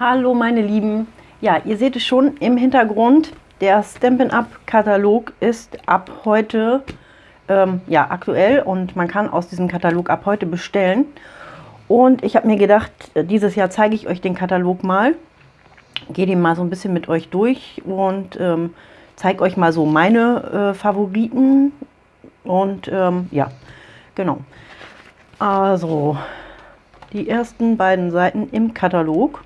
Hallo meine Lieben. Ja, ihr seht es schon im Hintergrund. Der Stampin' Up Katalog ist ab heute ähm, ja, aktuell und man kann aus diesem Katalog ab heute bestellen. Und ich habe mir gedacht, dieses Jahr zeige ich euch den Katalog mal. Gehe den mal so ein bisschen mit euch durch und ähm, zeige euch mal so meine äh, Favoriten. Und ähm, ja, genau. Also, die ersten beiden Seiten im Katalog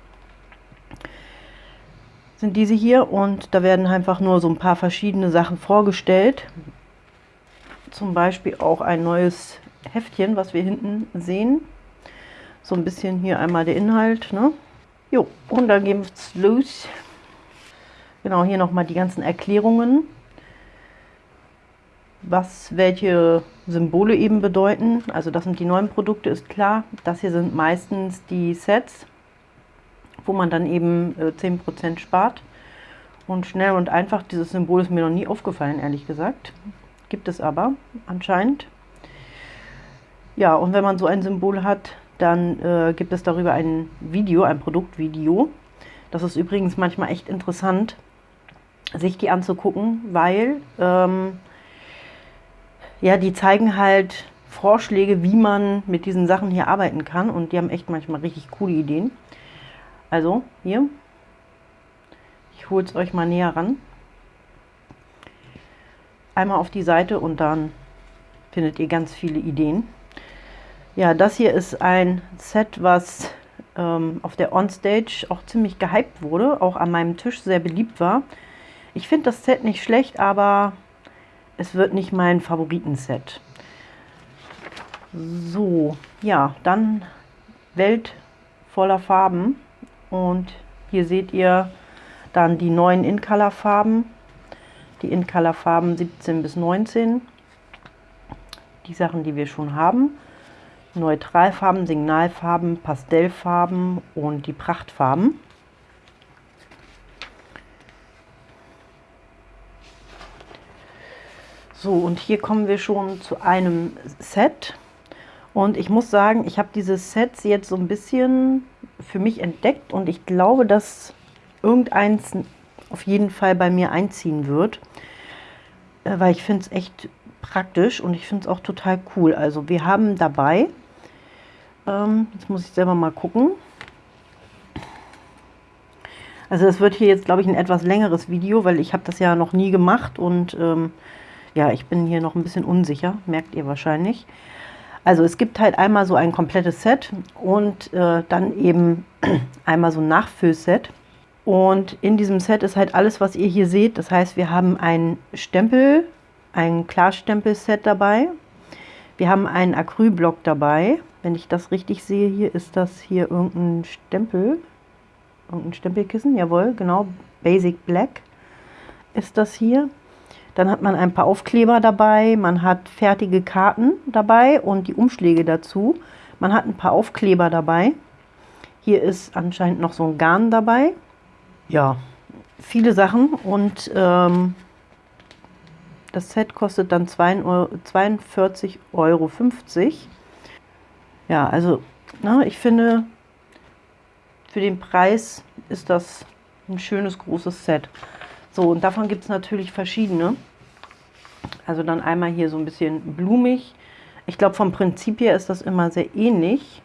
sind diese hier und da werden einfach nur so ein paar verschiedene Sachen vorgestellt. Zum Beispiel auch ein neues Heftchen, was wir hinten sehen. So ein bisschen hier einmal der Inhalt. Ne? Jo, und dann gehen wir los. Genau, hier nochmal die ganzen Erklärungen, was welche Symbole eben bedeuten. Also das sind die neuen Produkte, ist klar. Das hier sind meistens die Sets wo man dann eben äh, 10% spart. Und schnell und einfach, dieses Symbol ist mir noch nie aufgefallen, ehrlich gesagt. Gibt es aber anscheinend. Ja, und wenn man so ein Symbol hat, dann äh, gibt es darüber ein Video, ein Produktvideo. Das ist übrigens manchmal echt interessant, sich die anzugucken, weil ähm, ja, die zeigen halt Vorschläge, wie man mit diesen Sachen hier arbeiten kann. Und die haben echt manchmal richtig coole Ideen. Also hier, ich hole es euch mal näher ran. Einmal auf die Seite und dann findet ihr ganz viele Ideen. Ja, das hier ist ein Set, was ähm, auf der Onstage auch ziemlich gehypt wurde, auch an meinem Tisch sehr beliebt war. Ich finde das Set nicht schlecht, aber es wird nicht mein Favoritenset. So, ja, dann Welt voller Farben. Und hier seht ihr dann die neuen In-Color-Farben. Die In-Color-Farben 17 bis 19. Die Sachen, die wir schon haben. Neutralfarben, Signalfarben, Pastellfarben und die Prachtfarben. So, und hier kommen wir schon zu einem Set. Und ich muss sagen, ich habe diese Sets jetzt so ein bisschen für mich entdeckt und ich glaube, dass irgendeins auf jeden Fall bei mir einziehen wird, äh, weil ich finde es echt praktisch und ich finde es auch total cool. Also wir haben dabei, ähm, jetzt muss ich selber mal gucken, also das wird hier jetzt, glaube ich, ein etwas längeres Video, weil ich habe das ja noch nie gemacht und ähm, ja, ich bin hier noch ein bisschen unsicher, merkt ihr wahrscheinlich. Also es gibt halt einmal so ein komplettes Set und äh, dann eben einmal so ein Nachfüllset. Und in diesem Set ist halt alles, was ihr hier seht. Das heißt, wir haben ein Stempel, ein Klarstempel-Set dabei. Wir haben einen Acrylblock dabei. Wenn ich das richtig sehe, hier ist das hier irgendein Stempel. Irgendein Stempelkissen, jawohl, genau. Basic Black ist das hier. Dann hat man ein paar Aufkleber dabei, man hat fertige Karten dabei und die Umschläge dazu. Man hat ein paar Aufkleber dabei. Hier ist anscheinend noch so ein Garn dabei. Ja, viele Sachen und ähm, das Set kostet dann 42,50 Euro. Ja, also na, ne, ich finde, für den Preis ist das ein schönes großes Set. So, und davon gibt es natürlich verschiedene. Also dann einmal hier so ein bisschen blumig. Ich glaube, vom Prinzip her ist das immer sehr ähnlich.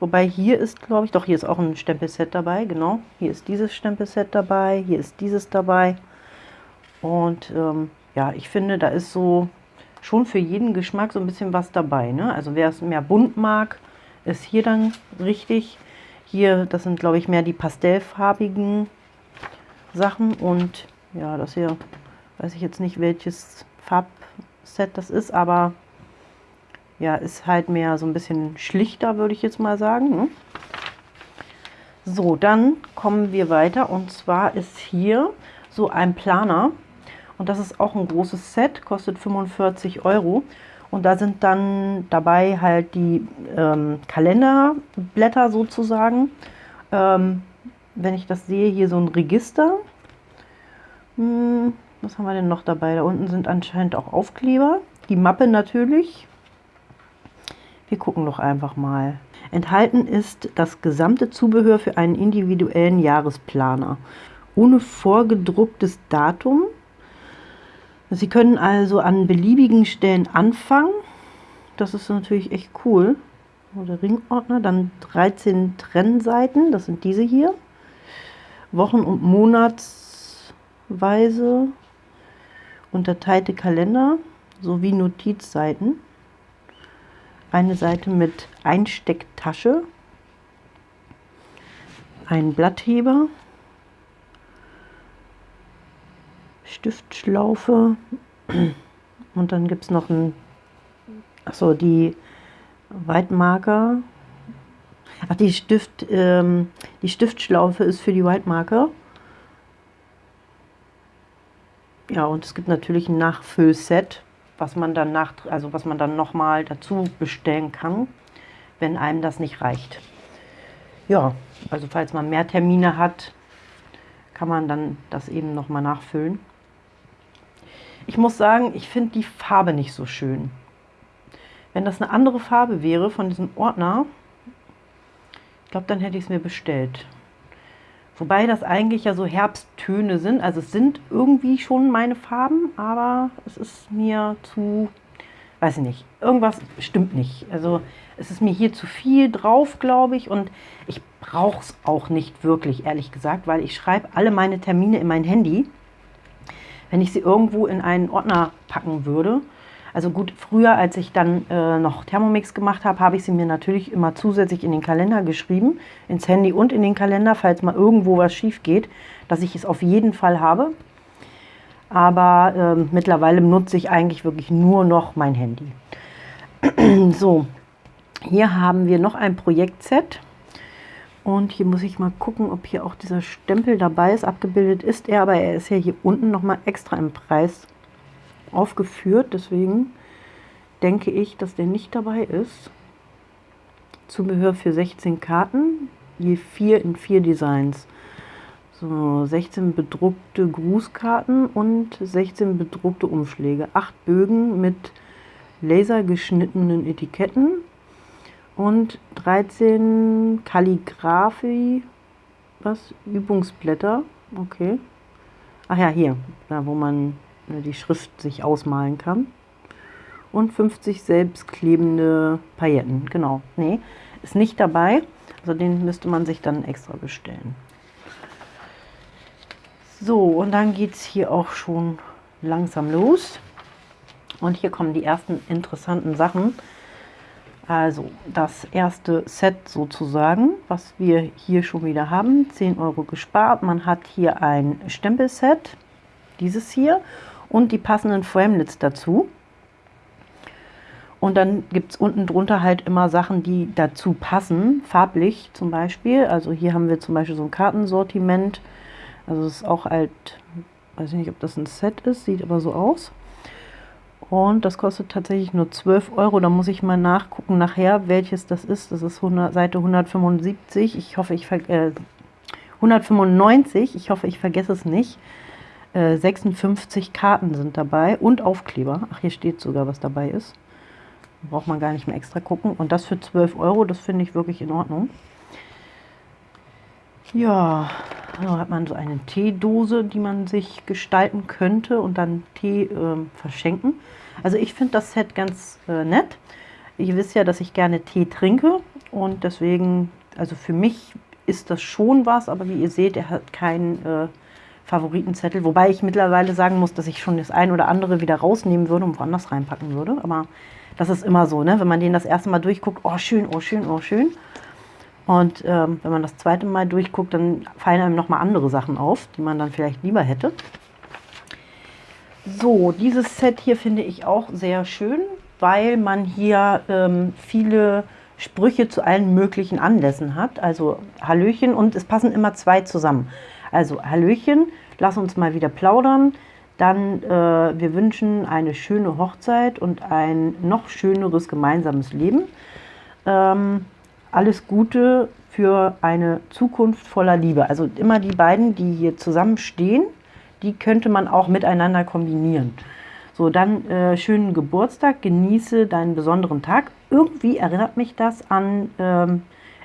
Wobei hier ist, glaube ich, doch, hier ist auch ein Stempelset dabei, genau. Hier ist dieses Stempelset dabei, hier ist dieses dabei. Und ähm, ja, ich finde, da ist so schon für jeden Geschmack so ein bisschen was dabei. Ne? Also wer es mehr bunt mag, ist hier dann richtig. Hier, das sind, glaube ich, mehr die pastellfarbigen Sachen und ja, das hier weiß ich jetzt nicht, welches Farbset das ist, aber ja, ist halt mehr so ein bisschen schlichter, würde ich jetzt mal sagen. Ne? So, dann kommen wir weiter und zwar ist hier so ein Planer und das ist auch ein großes Set, kostet 45 Euro und da sind dann dabei halt die ähm, Kalenderblätter sozusagen. Ähm, wenn ich das sehe, hier so ein Register. Hm, was haben wir denn noch dabei? Da unten sind anscheinend auch Aufkleber. Die Mappe natürlich. Wir gucken doch einfach mal. Enthalten ist das gesamte Zubehör für einen individuellen Jahresplaner. Ohne vorgedrucktes Datum. Sie können also an beliebigen Stellen anfangen. Das ist natürlich echt cool. Der Ringordner, dann 13 Trennseiten, das sind diese hier. Wochen- und Monatsweise unterteilte Kalender sowie Notizseiten. Eine Seite mit Einstecktasche, ein Blattheber, Stiftschlaufe und dann gibt es noch ein, achso, die Whitemarker. Ach, die Stift, ähm, die Stiftschlaufe ist für die Whitemarker. Ja, und es gibt natürlich ein Nachfüllset, was man dann nach, also was man dann nochmal dazu bestellen kann, wenn einem das nicht reicht. Ja, also falls man mehr Termine hat, kann man dann das eben nochmal nachfüllen. Ich muss sagen, ich finde die Farbe nicht so schön. Wenn das eine andere Farbe wäre von diesem Ordner, ich glaube, dann hätte ich es mir bestellt. Wobei das eigentlich ja so Herbsttöne sind. Also es sind irgendwie schon meine Farben, aber es ist mir zu, weiß ich nicht, irgendwas stimmt nicht. Also es ist mir hier zu viel drauf, glaube ich. Und ich brauche es auch nicht wirklich, ehrlich gesagt, weil ich schreibe alle meine Termine in mein Handy. Wenn ich sie irgendwo in einen Ordner packen würde, also gut, früher, als ich dann äh, noch Thermomix gemacht habe, habe ich sie mir natürlich immer zusätzlich in den Kalender geschrieben, ins Handy und in den Kalender, falls mal irgendwo was schief geht, dass ich es auf jeden Fall habe. Aber äh, mittlerweile nutze ich eigentlich wirklich nur noch mein Handy. so, hier haben wir noch ein Projektset. Und hier muss ich mal gucken, ob hier auch dieser Stempel dabei ist. Abgebildet ist er, aber er ist ja hier unten nochmal extra im Preis aufgeführt. Deswegen denke ich, dass der nicht dabei ist. Zubehör für 16 Karten, je 4 in 4 Designs. So, 16 bedruckte Grußkarten und 16 bedruckte Umschläge. 8 Bögen mit lasergeschnittenen Etiketten und 13 Kalligrafie, was? Übungsblätter, okay. Ach ja, hier, da wo man die Schrift sich ausmalen kann. Und 50 selbstklebende Pailletten, genau. Nee, ist nicht dabei. Also den müsste man sich dann extra bestellen. So, und dann geht es hier auch schon langsam los. Und hier kommen die ersten interessanten Sachen. Also das erste Set sozusagen, was wir hier schon wieder haben. 10 Euro gespart. Man hat hier ein Stempelset, dieses hier und die passenden Framelits dazu. Und dann gibt es unten drunter halt immer Sachen, die dazu passen, farblich zum Beispiel. Also hier haben wir zum Beispiel so ein Kartensortiment. Also es ist auch halt, weiß ich nicht, ob das ein Set ist, sieht aber so aus. Und das kostet tatsächlich nur 12 Euro. Da muss ich mal nachgucken nachher, welches das ist. Das ist 100, Seite 175. Ich hoffe, ich äh, 195. Ich hoffe, ich vergesse es nicht. 56 äh, Karten sind dabei und Aufkleber. Ach, hier steht sogar, was dabei ist. Braucht man gar nicht mehr extra gucken. Und das für 12 Euro, das finde ich wirklich in Ordnung. Ja, da hat man so eine Teedose, die man sich gestalten könnte und dann Tee äh, verschenken. Also ich finde das Set ganz äh, nett. Ihr wisst ja, dass ich gerne Tee trinke und deswegen, also für mich ist das schon was, aber wie ihr seht, er hat keinen äh, Favoritenzettel. Wobei ich mittlerweile sagen muss, dass ich schon das ein oder andere wieder rausnehmen würde und woanders reinpacken würde. Aber das ist immer so, ne? wenn man den das erste Mal durchguckt, oh schön, oh schön, oh schön. Und ähm, wenn man das zweite Mal durchguckt, dann fallen einem nochmal andere Sachen auf, die man dann vielleicht lieber hätte. So, dieses Set hier finde ich auch sehr schön, weil man hier ähm, viele Sprüche zu allen möglichen Anlässen hat. Also Hallöchen und es passen immer zwei zusammen. Also Hallöchen, lass uns mal wieder plaudern. Dann, äh, wir wünschen eine schöne Hochzeit und ein noch schöneres gemeinsames Leben. Ähm, alles Gute für eine Zukunft voller Liebe. Also immer die beiden, die hier zusammenstehen, die könnte man auch miteinander kombinieren. So, dann äh, schönen Geburtstag, genieße deinen besonderen Tag. irgendwie erinnert mich das an ähm,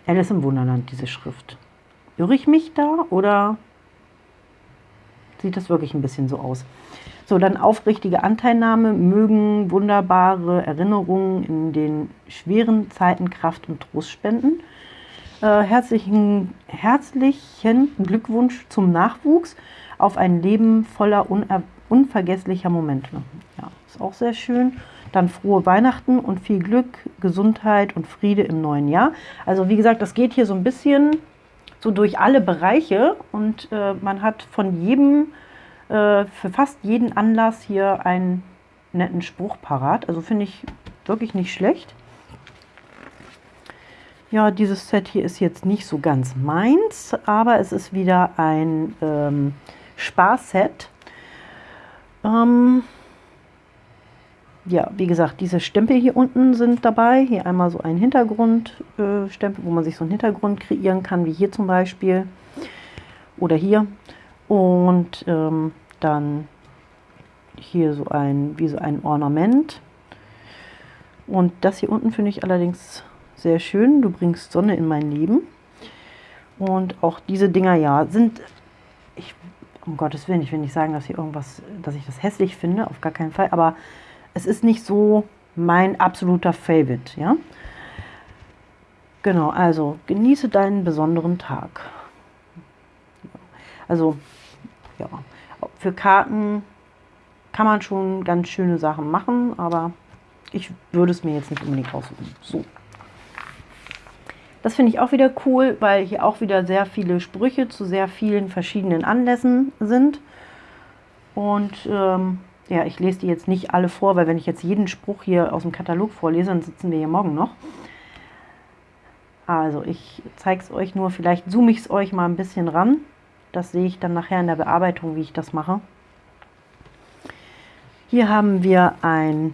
Alice im Wunderland, diese Schrift. Irre ich mich da oder sieht das wirklich ein bisschen so aus? So, dann aufrichtige Anteilnahme, mögen wunderbare Erinnerungen in den schweren Zeiten Kraft und Trost spenden. Äh, herzlichen, herzlichen Glückwunsch zum Nachwuchs auf ein Leben voller unvergesslicher Momente. Ja, ist auch sehr schön. Dann frohe Weihnachten und viel Glück, Gesundheit und Friede im neuen Jahr. Also wie gesagt, das geht hier so ein bisschen so durch alle Bereiche und äh, man hat von jedem, äh, für fast jeden Anlass hier einen netten Spruch parat. Also finde ich wirklich nicht schlecht. Ja, dieses Set hier ist jetzt nicht so ganz meins, aber es ist wieder ein ähm, Sparset. Ähm, ja, wie gesagt, diese Stempel hier unten sind dabei. Hier einmal so ein Hintergrundstempel, äh, wo man sich so einen Hintergrund kreieren kann, wie hier zum Beispiel. Oder hier. Und ähm, dann hier so ein, wie so ein Ornament. Und das hier unten finde ich allerdings sehr schön. Du bringst Sonne in mein Leben. Und auch diese Dinger, ja, sind, ich, um Gottes Willen, ich will nicht sagen, dass hier irgendwas, dass ich das hässlich finde, auf gar keinen Fall, aber es ist nicht so mein absoluter Favorite, ja. Genau, also genieße deinen besonderen Tag. Also, ja, für Karten kann man schon ganz schöne Sachen machen, aber ich würde es mir jetzt nicht unbedingt aussuchen. So. Das finde ich auch wieder cool, weil hier auch wieder sehr viele Sprüche zu sehr vielen verschiedenen Anlässen sind. Und ähm, ja, ich lese die jetzt nicht alle vor, weil wenn ich jetzt jeden Spruch hier aus dem Katalog vorlese, dann sitzen wir hier morgen noch. Also ich zeige es euch nur, vielleicht zoome ich es euch mal ein bisschen ran. Das sehe ich dann nachher in der Bearbeitung, wie ich das mache. Hier haben wir ein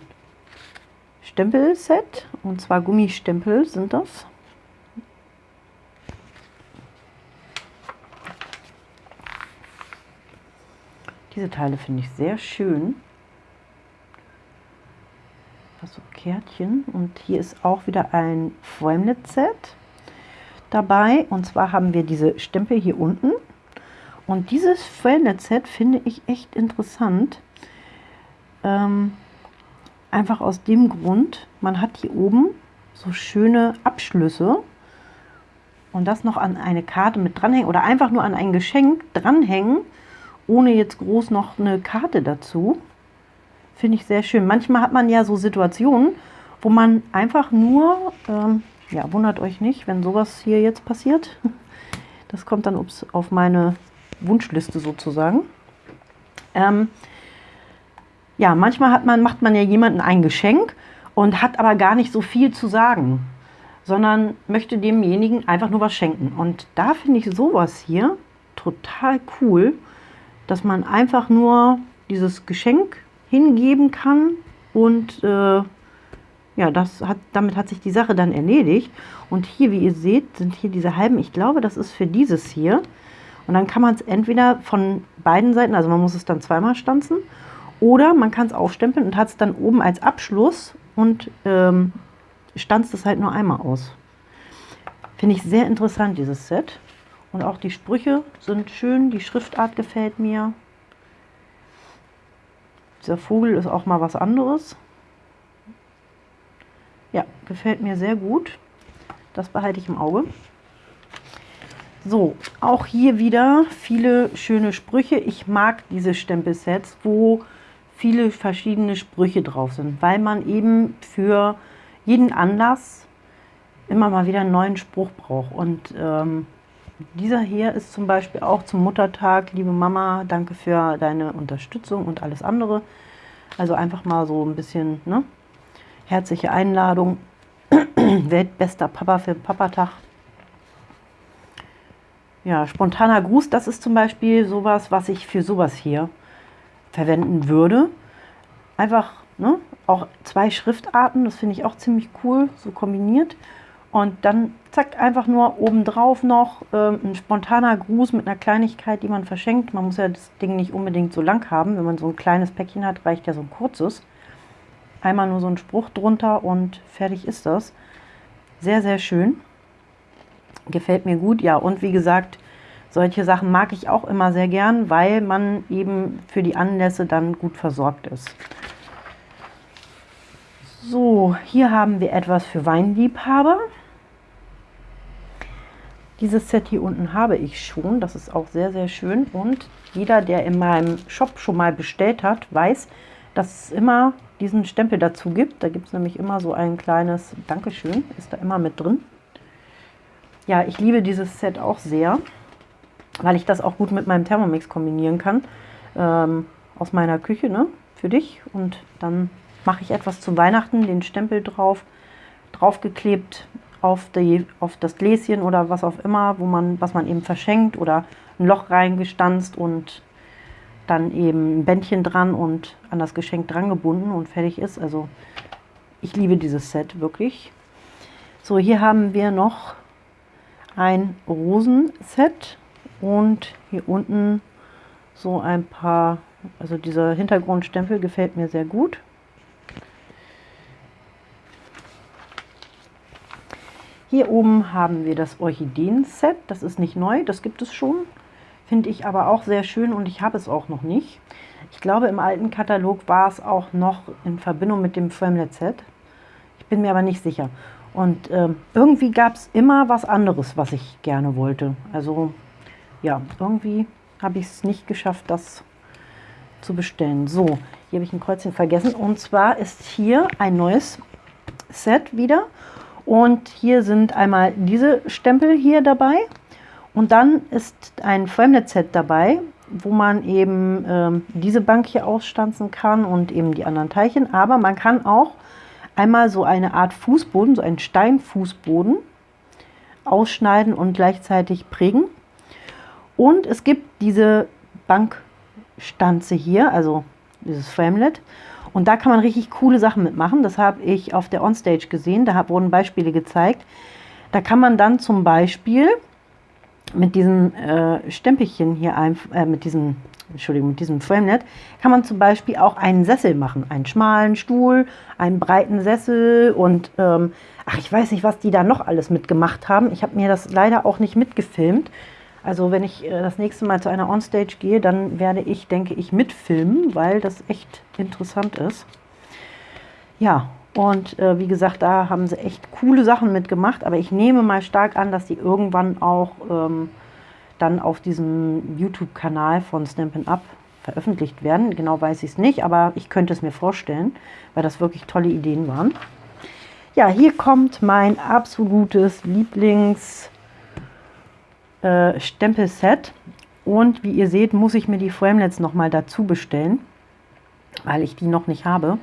Stempelset, und zwar Gummistempel sind das. Diese Teile finde ich sehr schön so Kärtchen. Und hier ist auch wieder ein Framelit-Set dabei. Und zwar haben wir diese Stempel hier unten. Und dieses Framelit-Set finde ich echt interessant. Ähm, einfach aus dem Grund, man hat hier oben so schöne Abschlüsse und das noch an eine Karte mit dranhängen oder einfach nur an ein Geschenk dranhängen, ohne jetzt groß noch eine Karte dazu. Finde ich sehr schön. Manchmal hat man ja so Situationen, wo man einfach nur, ähm, ja, wundert euch nicht, wenn sowas hier jetzt passiert. Das kommt dann ups, auf meine Wunschliste sozusagen. Ähm, ja, manchmal hat man, macht man ja jemandem ein Geschenk und hat aber gar nicht so viel zu sagen, sondern möchte demjenigen einfach nur was schenken. Und da finde ich sowas hier total cool, dass man einfach nur dieses Geschenk hingeben kann und äh, ja, das hat, damit hat sich die Sache dann erledigt. Und hier, wie ihr seht, sind hier diese halben, ich glaube, das ist für dieses hier. Und dann kann man es entweder von beiden Seiten, also man muss es dann zweimal stanzen, oder man kann es aufstempeln und hat es dann oben als Abschluss und ähm, stanzt es halt nur einmal aus. Finde ich sehr interessant, dieses Set. Und auch die Sprüche sind schön, die Schriftart gefällt mir. Dieser Vogel ist auch mal was anderes. Ja, gefällt mir sehr gut. Das behalte ich im Auge. So, auch hier wieder viele schöne Sprüche. Ich mag diese Stempelsets, wo viele verschiedene Sprüche drauf sind, weil man eben für jeden Anlass immer mal wieder einen neuen Spruch braucht. Und ähm, dieser hier ist zum Beispiel auch zum Muttertag. Liebe Mama, danke für deine Unterstützung und alles andere. Also einfach mal so ein bisschen ne? herzliche Einladung. Weltbester Papa für den Papatag. Ja, spontaner Gruß, das ist zum Beispiel sowas, was ich für sowas hier verwenden würde. Einfach ne, auch zwei Schriftarten, das finde ich auch ziemlich cool, so kombiniert. Und dann zack, einfach nur obendrauf noch äh, ein spontaner Gruß mit einer Kleinigkeit, die man verschenkt. Man muss ja das Ding nicht unbedingt so lang haben. Wenn man so ein kleines Päckchen hat, reicht ja so ein kurzes. einmal nur so ein Spruch drunter und fertig ist das. Sehr, sehr schön. Gefällt mir gut, ja. Und wie gesagt, solche Sachen mag ich auch immer sehr gern, weil man eben für die Anlässe dann gut versorgt ist. So, hier haben wir etwas für Weinliebhaber. Dieses Set hier unten habe ich schon. Das ist auch sehr, sehr schön. Und jeder, der in meinem Shop schon mal bestellt hat, weiß, dass es immer diesen Stempel dazu gibt. Da gibt es nämlich immer so ein kleines Dankeschön, ist da immer mit drin. Ja, ich liebe dieses Set auch sehr, weil ich das auch gut mit meinem Thermomix kombinieren kann. Ähm, aus meiner Küche, ne, für dich. Und dann mache ich etwas zu Weihnachten, den Stempel drauf, draufgeklebt auf, die, auf das Gläschen oder was auch immer, wo man, was man eben verschenkt oder ein Loch reingestanzt und dann eben ein Bändchen dran und an das Geschenk dran gebunden und fertig ist. Also ich liebe dieses Set wirklich. So, hier haben wir noch ein Rosenset und hier unten so ein paar, also dieser Hintergrundstempel gefällt mir sehr gut. Hier oben haben wir das Orchideen-Set. Das ist nicht neu, das gibt es schon. Finde ich aber auch sehr schön und ich habe es auch noch nicht. Ich glaube, im alten Katalog war es auch noch in Verbindung mit dem Framelet-Set. Ich bin mir aber nicht sicher. Und äh, irgendwie gab es immer was anderes, was ich gerne wollte. Also ja, irgendwie habe ich es nicht geschafft, das zu bestellen. So, hier habe ich ein Kreuzchen vergessen. Und zwar ist hier ein neues Set wieder. Und hier sind einmal diese Stempel hier dabei. Und dann ist ein Framelet-Set dabei, wo man eben ähm, diese Bank hier ausstanzen kann und eben die anderen Teilchen. Aber man kann auch einmal so eine Art Fußboden, so einen Steinfußboden ausschneiden und gleichzeitig prägen. Und es gibt diese Bankstanze hier, also dieses Framelet. Und da kann man richtig coole Sachen mitmachen. Das habe ich auf der Onstage gesehen. Da wurden Beispiele gezeigt. Da kann man dann zum Beispiel mit diesem äh, Stempelchen hier, ein, äh, mit diesem, Entschuldigung, mit diesem Framenet, kann man zum Beispiel auch einen Sessel machen. Einen schmalen Stuhl, einen breiten Sessel und ähm, ach, ich weiß nicht, was die da noch alles mitgemacht haben. Ich habe mir das leider auch nicht mitgefilmt. Also wenn ich äh, das nächste Mal zu einer Onstage gehe, dann werde ich, denke ich, mitfilmen, weil das echt interessant ist. Ja, und äh, wie gesagt, da haben sie echt coole Sachen mitgemacht, aber ich nehme mal stark an, dass die irgendwann auch ähm, dann auf diesem YouTube-Kanal von Stampin' Up veröffentlicht werden. Genau weiß ich es nicht, aber ich könnte es mir vorstellen, weil das wirklich tolle Ideen waren. Ja, hier kommt mein absolutes Lieblings- äh, Stempelset. Und wie ihr seht, muss ich mir die Framelets nochmal dazu bestellen, weil ich die noch nicht habe.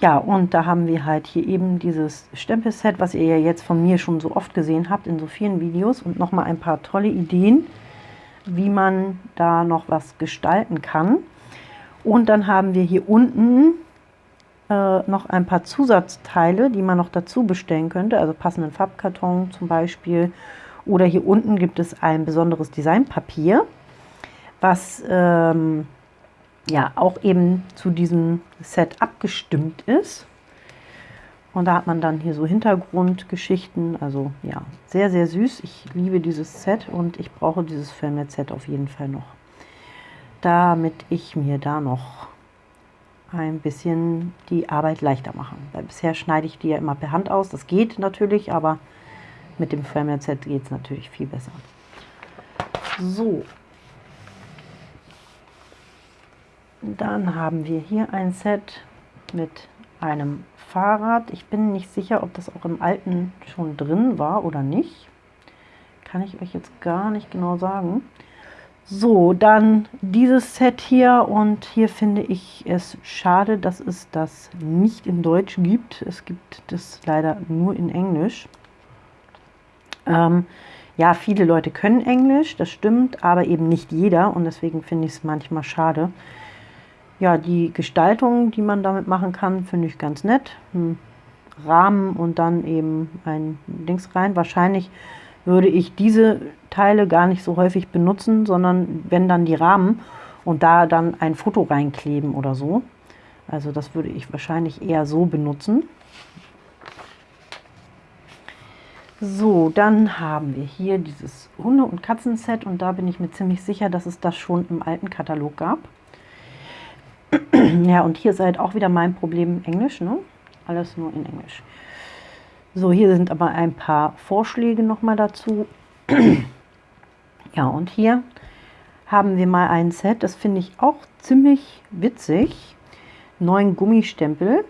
Ja, und da haben wir halt hier eben dieses Stempelset, was ihr ja jetzt von mir schon so oft gesehen habt in so vielen Videos. Und nochmal ein paar tolle Ideen, wie man da noch was gestalten kann. Und dann haben wir hier unten äh, noch ein paar Zusatzteile, die man noch dazu bestellen könnte. Also passenden Farbkarton zum Beispiel oder hier unten gibt es ein besonderes Designpapier, was ähm, ja auch eben zu diesem Set abgestimmt ist. Und da hat man dann hier so Hintergrundgeschichten. Also ja, sehr, sehr süß. Ich liebe dieses Set und ich brauche dieses Filmnet-Set auf jeden Fall noch. Damit ich mir da noch ein bisschen die Arbeit leichter mache. Weil bisher schneide ich die ja immer per Hand aus. Das geht natürlich, aber mit dem Framelit Set geht es natürlich viel besser. So. Dann haben wir hier ein Set mit einem Fahrrad. Ich bin nicht sicher, ob das auch im alten schon drin war oder nicht. Kann ich euch jetzt gar nicht genau sagen. So, dann dieses Set hier und hier finde ich es schade, dass es das nicht in Deutsch gibt. Es gibt das leider nur in Englisch. Ähm, ja, viele Leute können Englisch, das stimmt, aber eben nicht jeder und deswegen finde ich es manchmal schade. Ja, die Gestaltung, die man damit machen kann, finde ich ganz nett. Ein Rahmen und dann eben ein Dings rein. Wahrscheinlich würde ich diese Teile gar nicht so häufig benutzen, sondern wenn dann die Rahmen und da dann ein Foto reinkleben oder so. Also das würde ich wahrscheinlich eher so benutzen. So, dann haben wir hier dieses Hunde- und Katzenset und da bin ich mir ziemlich sicher, dass es das schon im alten Katalog gab. ja, und hier ist halt auch wieder mein Problem Englisch, ne? Alles nur in Englisch. So, hier sind aber ein paar Vorschläge nochmal dazu. ja, und hier haben wir mal ein Set, das finde ich auch ziemlich witzig. Neuen Gummistempel.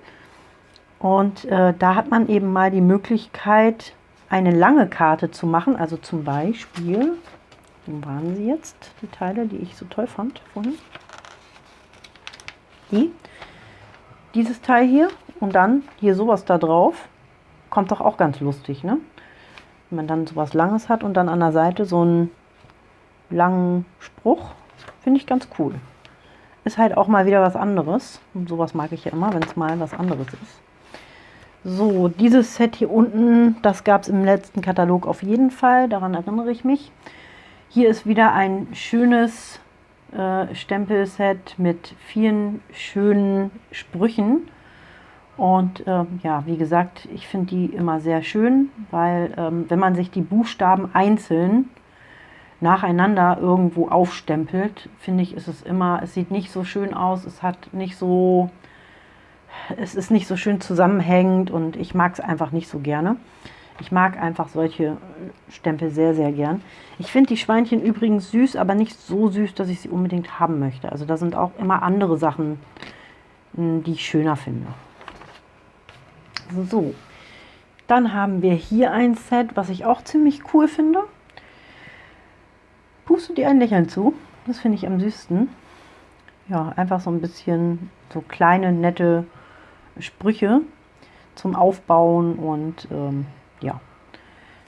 Und äh, da hat man eben mal die Möglichkeit, eine lange Karte zu machen. Also zum Beispiel, wo waren sie jetzt, die Teile, die ich so toll fand vorhin? Die. Dieses Teil hier und dann hier sowas da drauf. Kommt doch auch ganz lustig, ne? Wenn man dann sowas Langes hat und dann an der Seite so einen langen Spruch. Finde ich ganz cool. Ist halt auch mal wieder was anderes. Und sowas mag ich ja immer, wenn es mal was anderes ist. So, dieses Set hier unten, das gab es im letzten Katalog auf jeden Fall, daran erinnere ich mich. Hier ist wieder ein schönes äh, Stempelset mit vielen schönen Sprüchen. Und äh, ja, wie gesagt, ich finde die immer sehr schön, weil ähm, wenn man sich die Buchstaben einzeln nacheinander irgendwo aufstempelt, finde ich, ist es immer, es sieht nicht so schön aus, es hat nicht so es ist nicht so schön zusammenhängend und ich mag es einfach nicht so gerne. Ich mag einfach solche Stempel sehr, sehr gern. Ich finde die Schweinchen übrigens süß, aber nicht so süß, dass ich sie unbedingt haben möchte. Also da sind auch immer andere Sachen, hm, die ich schöner finde. So, dann haben wir hier ein Set, was ich auch ziemlich cool finde. Puste dir ein Lächeln zu. Das finde ich am süßsten. Ja, einfach so ein bisschen so kleine, nette Sprüche zum Aufbauen und ähm, ja,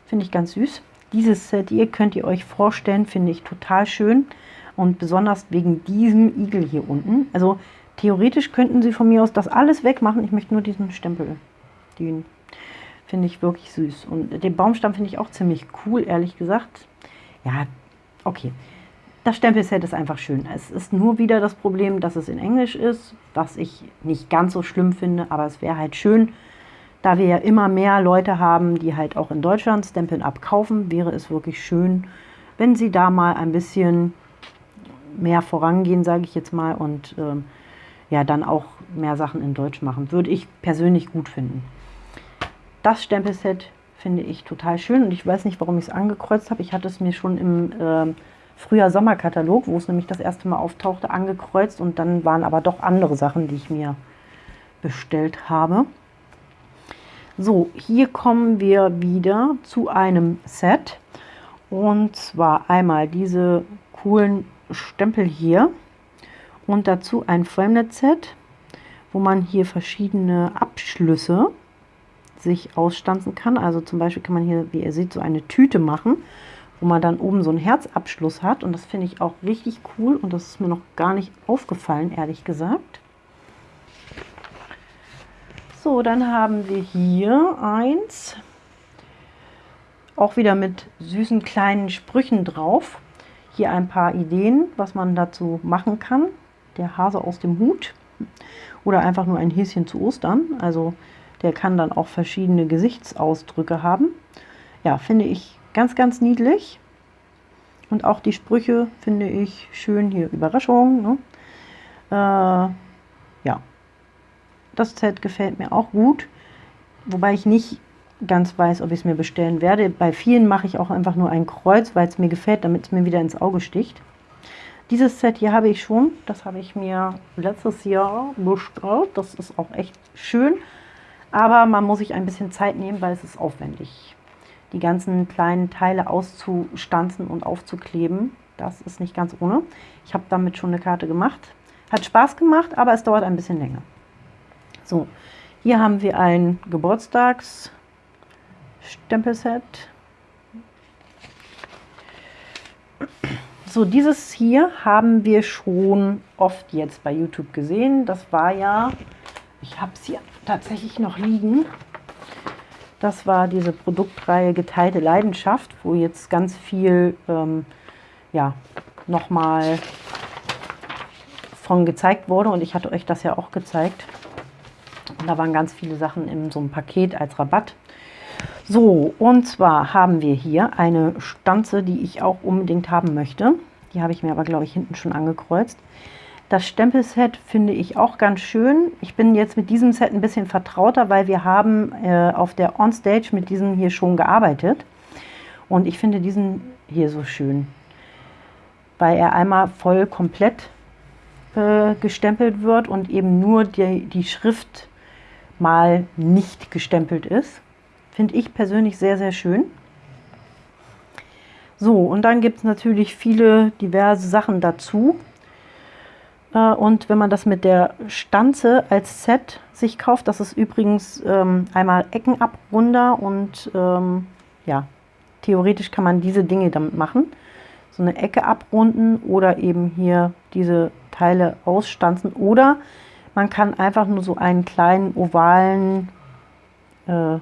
finde ich ganz süß. Dieses Set hier könnt ihr euch vorstellen, finde ich total schön und besonders wegen diesem Igel hier unten. Also theoretisch könnten sie von mir aus das alles wegmachen. Ich möchte nur diesen Stempel. Den finde ich wirklich süß. Und den Baumstamm finde ich auch ziemlich cool, ehrlich gesagt. Ja, okay. Das Stempelset ist einfach schön. Es ist nur wieder das Problem, dass es in Englisch ist, was ich nicht ganz so schlimm finde, aber es wäre halt schön, da wir ja immer mehr Leute haben, die halt auch in Deutschland Stampin' Up kaufen, wäre es wirklich schön, wenn sie da mal ein bisschen mehr vorangehen, sage ich jetzt mal, und ähm, ja, dann auch mehr Sachen in Deutsch machen. Würde ich persönlich gut finden. Das Stempelset finde ich total schön und ich weiß nicht, warum ich es angekreuzt habe. Ich hatte es mir schon im äh, Frühjahr-Sommerkatalog, wo es nämlich das erste Mal auftauchte, angekreuzt und dann waren aber doch andere Sachen, die ich mir bestellt habe. So, hier kommen wir wieder zu einem Set und zwar einmal diese coolen Stempel hier und dazu ein Framelit-Set, wo man hier verschiedene Abschlüsse sich ausstanzen kann. Also zum Beispiel kann man hier, wie ihr seht, so eine Tüte machen wo man dann oben so einen Herzabschluss hat. Und das finde ich auch richtig cool und das ist mir noch gar nicht aufgefallen, ehrlich gesagt. So, dann haben wir hier eins, auch wieder mit süßen kleinen Sprüchen drauf. Hier ein paar Ideen, was man dazu machen kann. Der Hase aus dem Hut oder einfach nur ein Häschen zu Ostern. Also der kann dann auch verschiedene Gesichtsausdrücke haben. Ja, finde ich Ganz, ganz niedlich. Und auch die Sprüche finde ich schön hier. Überraschung. Ne? Äh, ja. Das Set gefällt mir auch gut. Wobei ich nicht ganz weiß, ob ich es mir bestellen werde. Bei vielen mache ich auch einfach nur ein Kreuz, weil es mir gefällt, damit es mir wieder ins Auge sticht. Dieses Set hier habe ich schon. Das habe ich mir letztes Jahr bestellt. Das ist auch echt schön. Aber man muss sich ein bisschen Zeit nehmen, weil es ist aufwendig die ganzen kleinen Teile auszustanzen und aufzukleben. Das ist nicht ganz ohne. Ich habe damit schon eine Karte gemacht. Hat Spaß gemacht, aber es dauert ein bisschen länger. So, hier haben wir ein Geburtstagsstempelset. So, dieses hier haben wir schon oft jetzt bei YouTube gesehen. Das war ja, ich habe es hier tatsächlich noch liegen. Das war diese Produktreihe Geteilte Leidenschaft, wo jetzt ganz viel ähm, ja, nochmal von gezeigt wurde und ich hatte euch das ja auch gezeigt. Und da waren ganz viele Sachen in so einem Paket als Rabatt. So, und zwar haben wir hier eine Stanze, die ich auch unbedingt haben möchte. Die habe ich mir aber, glaube ich, hinten schon angekreuzt. Das Stempelset finde ich auch ganz schön. Ich bin jetzt mit diesem Set ein bisschen vertrauter, weil wir haben äh, auf der Onstage mit diesem hier schon gearbeitet. Und ich finde diesen hier so schön, weil er einmal voll komplett äh, gestempelt wird und eben nur die, die Schrift mal nicht gestempelt ist. Finde ich persönlich sehr, sehr schön. So, und dann gibt es natürlich viele diverse Sachen dazu. Äh, und wenn man das mit der Stanze als Set sich kauft, das ist übrigens ähm, einmal Eckenabrunder und ähm, ja, theoretisch kann man diese Dinge damit machen. So eine Ecke abrunden oder eben hier diese Teile ausstanzen oder man kann einfach nur so einen kleinen ovalen, äh,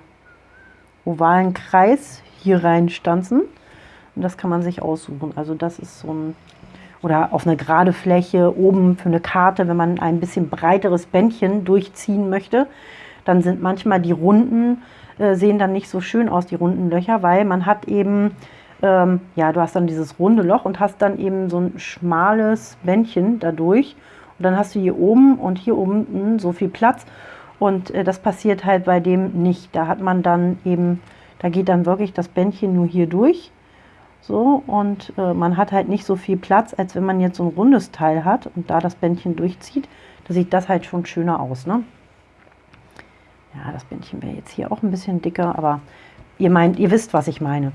ovalen Kreis hier reinstanzen und das kann man sich aussuchen. Also das ist so ein oder auf eine gerade Fläche oben für eine Karte, wenn man ein bisschen breiteres Bändchen durchziehen möchte, dann sind manchmal die Runden, äh, sehen dann nicht so schön aus, die runden Löcher, weil man hat eben, ähm, ja, du hast dann dieses runde Loch und hast dann eben so ein schmales Bändchen dadurch. Und dann hast du hier oben und hier unten so viel Platz. Und äh, das passiert halt bei dem nicht. Da hat man dann eben, da geht dann wirklich das Bändchen nur hier durch so, und äh, man hat halt nicht so viel Platz, als wenn man jetzt so ein rundes Teil hat und da das Bändchen durchzieht. Da sieht das halt schon schöner aus, ne? Ja, das Bändchen wäre jetzt hier auch ein bisschen dicker, aber ihr meint, ihr wisst, was ich meine.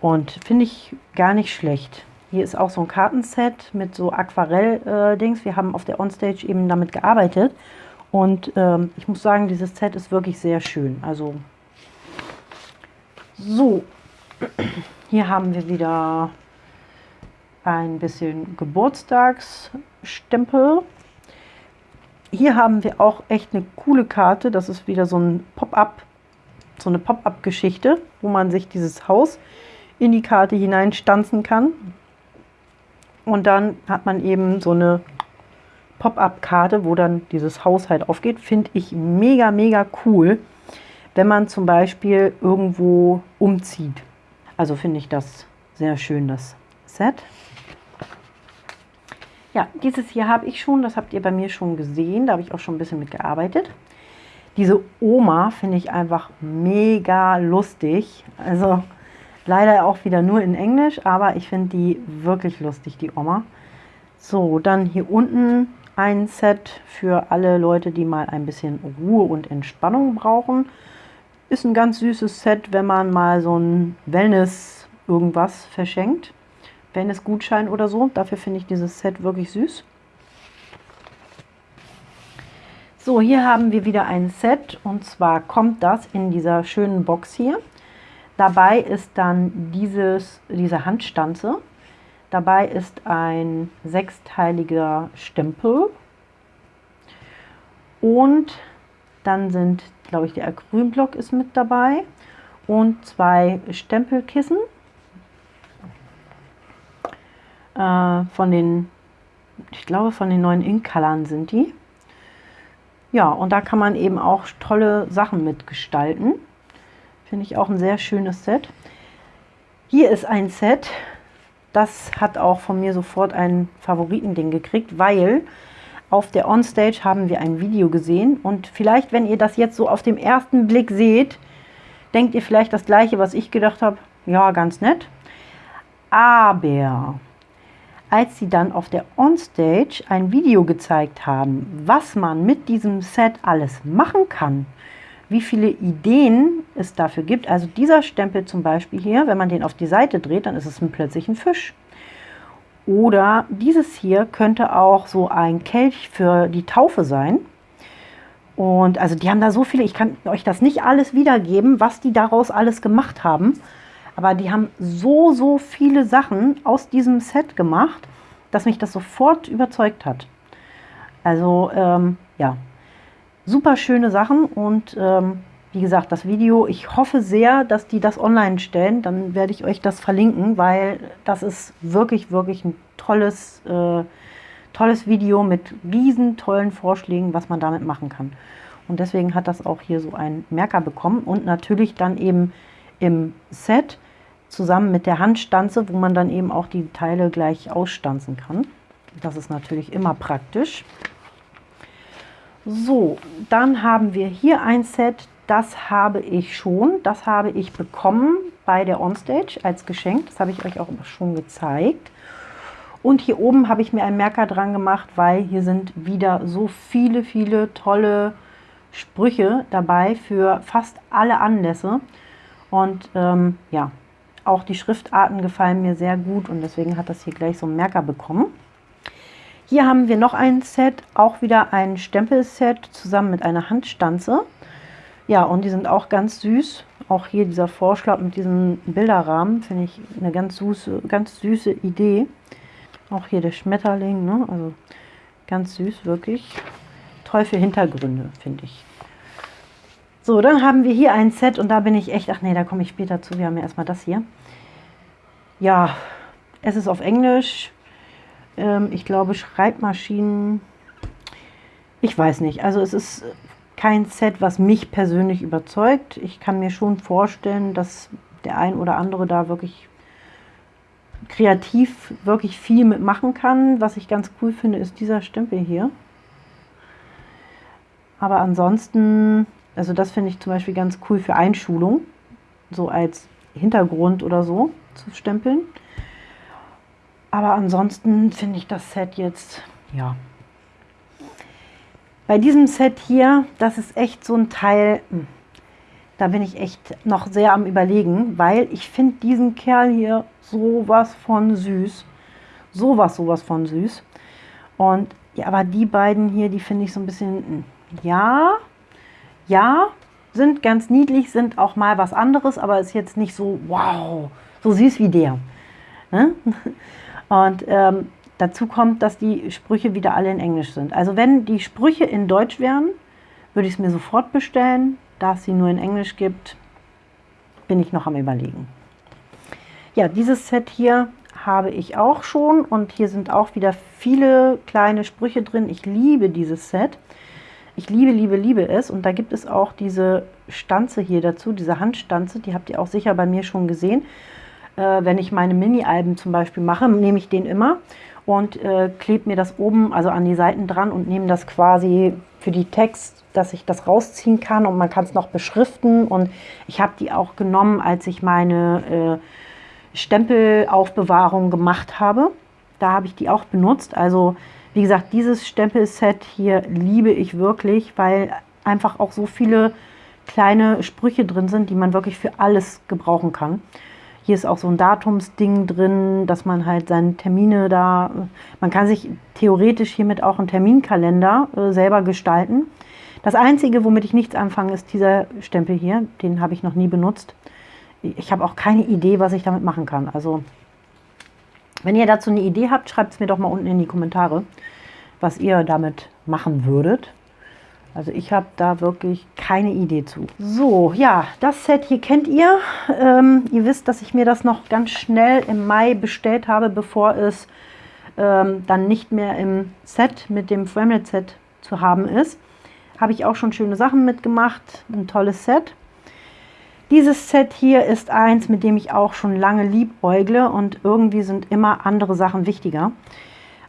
Und finde ich gar nicht schlecht. Hier ist auch so ein Kartenset mit so Aquarell-Dings. Äh, Wir haben auf der Onstage eben damit gearbeitet. Und ähm, ich muss sagen, dieses Set ist wirklich sehr schön. Also so. Hier haben wir wieder ein bisschen Geburtstagsstempel. Hier haben wir auch echt eine coole Karte. Das ist wieder so ein Pop-up, so eine Pop-up-Geschichte, wo man sich dieses Haus in die Karte hineinstanzen kann. Und dann hat man eben so eine Pop-up-Karte, wo dann dieses Haus halt aufgeht. Finde ich mega, mega cool, wenn man zum Beispiel irgendwo umzieht. Also finde ich das sehr schön, das Set. Ja, dieses hier habe ich schon, das habt ihr bei mir schon gesehen, da habe ich auch schon ein bisschen mit gearbeitet. Diese Oma finde ich einfach mega lustig. Also leider auch wieder nur in Englisch, aber ich finde die wirklich lustig, die Oma. So, dann hier unten ein Set für alle Leute, die mal ein bisschen Ruhe und Entspannung brauchen. Ist ein ganz süßes Set, wenn man mal so ein Wellness irgendwas verschenkt. Wellness-Gutschein oder so. Dafür finde ich dieses Set wirklich süß. So, hier haben wir wieder ein Set und zwar kommt das in dieser schönen Box hier. Dabei ist dann dieses, diese Handstanze. Dabei ist ein sechsteiliger Stempel und dann sind glaube ich, der Acrylblock ist mit dabei und zwei Stempelkissen äh, von den, ich glaube von den neuen Ink-Colors sind die. Ja, und da kann man eben auch tolle Sachen mitgestalten. Finde ich auch ein sehr schönes Set. Hier ist ein Set, das hat auch von mir sofort ein Favoritending gekriegt, weil auf der Onstage haben wir ein Video gesehen und vielleicht, wenn ihr das jetzt so auf dem ersten Blick seht, denkt ihr vielleicht das gleiche, was ich gedacht habe, ja, ganz nett. Aber als sie dann auf der Onstage ein Video gezeigt haben, was man mit diesem Set alles machen kann, wie viele Ideen es dafür gibt. Also dieser Stempel zum Beispiel hier, wenn man den auf die Seite dreht, dann ist es plötzlich ein Fisch. Oder dieses hier könnte auch so ein Kelch für die Taufe sein. Und also die haben da so viele, ich kann euch das nicht alles wiedergeben, was die daraus alles gemacht haben. Aber die haben so, so viele Sachen aus diesem Set gemacht, dass mich das sofort überzeugt hat. Also ähm, ja, super schöne Sachen und ähm, wie gesagt, das Video, ich hoffe sehr, dass die das online stellen. Dann werde ich euch das verlinken, weil das ist wirklich, wirklich ein tolles, äh, tolles Video mit riesen tollen Vorschlägen, was man damit machen kann. Und deswegen hat das auch hier so einen Merker bekommen und natürlich dann eben im Set zusammen mit der Handstanze, wo man dann eben auch die Teile gleich ausstanzen kann. Das ist natürlich immer praktisch. So, dann haben wir hier ein Set, das habe ich schon, das habe ich bekommen bei der Onstage als Geschenk. Das habe ich euch auch schon gezeigt. Und hier oben habe ich mir einen Merker dran gemacht, weil hier sind wieder so viele, viele tolle Sprüche dabei für fast alle Anlässe. Und ähm, ja, auch die Schriftarten gefallen mir sehr gut und deswegen hat das hier gleich so einen Merker bekommen. Hier haben wir noch ein Set, auch wieder ein Stempelset zusammen mit einer Handstanze. Ja, und die sind auch ganz süß. Auch hier dieser Vorschlag mit diesem Bilderrahmen finde ich eine ganz süße, ganz süße Idee. Auch hier der Schmetterling, ne? also ganz süß, wirklich. Toll für Hintergründe, finde ich. So, dann haben wir hier ein Set und da bin ich echt, ach nee, da komme ich später zu. Wir haben ja erstmal das hier. Ja, es ist auf Englisch. Ähm, ich glaube, Schreibmaschinen. Ich weiß nicht. Also es ist kein Set, was mich persönlich überzeugt. Ich kann mir schon vorstellen, dass der ein oder andere da wirklich kreativ wirklich viel mitmachen kann. Was ich ganz cool finde, ist dieser Stempel hier. Aber ansonsten, also das finde ich zum Beispiel ganz cool für Einschulung, so als Hintergrund oder so zu stempeln. Aber ansonsten finde ich das Set jetzt, ja. Bei diesem Set hier, das ist echt so ein Teil, hm, da bin ich echt noch sehr am überlegen, weil ich finde diesen Kerl hier sowas von süß. Sowas, sowas von süß. Und ja, aber die beiden hier, die finde ich so ein bisschen, hm, ja, ja, sind ganz niedlich, sind auch mal was anderes, aber ist jetzt nicht so, wow, so süß wie der. Ne? Und ähm, dazu kommt, dass die Sprüche wieder alle in Englisch sind. Also wenn die Sprüche in Deutsch wären, würde ich es mir sofort bestellen. Da es sie nur in Englisch gibt, bin ich noch am überlegen. Ja, dieses Set hier habe ich auch schon und hier sind auch wieder viele kleine Sprüche drin. Ich liebe dieses Set. Ich liebe, liebe, liebe es. Und da gibt es auch diese Stanze hier dazu, diese Handstanze. Die habt ihr auch sicher bei mir schon gesehen. Äh, wenn ich meine Mini-Alben zum Beispiel mache, nehme ich den immer und äh, klebe mir das oben, also an die Seiten dran und nehme das quasi für die Text, dass ich das rausziehen kann und man kann es noch beschriften. Und ich habe die auch genommen, als ich meine äh, Stempelaufbewahrung gemacht habe. Da habe ich die auch benutzt. Also wie gesagt, dieses Stempelset hier liebe ich wirklich, weil einfach auch so viele kleine Sprüche drin sind, die man wirklich für alles gebrauchen kann. Hier ist auch so ein Datumsding drin, dass man halt seine Termine da, man kann sich theoretisch hiermit auch einen Terminkalender äh, selber gestalten. Das Einzige, womit ich nichts anfange, ist dieser Stempel hier. Den habe ich noch nie benutzt. Ich habe auch keine Idee, was ich damit machen kann. Also, wenn ihr dazu eine Idee habt, schreibt es mir doch mal unten in die Kommentare, was ihr damit machen würdet. Also ich habe da wirklich keine Idee zu. So, ja, das Set hier kennt ihr. Ähm, ihr wisst, dass ich mir das noch ganz schnell im Mai bestellt habe, bevor es ähm, dann nicht mehr im Set mit dem Framelit Set zu haben ist. Habe ich auch schon schöne Sachen mitgemacht. Ein tolles Set. Dieses Set hier ist eins, mit dem ich auch schon lange liebäugle und irgendwie sind immer andere Sachen wichtiger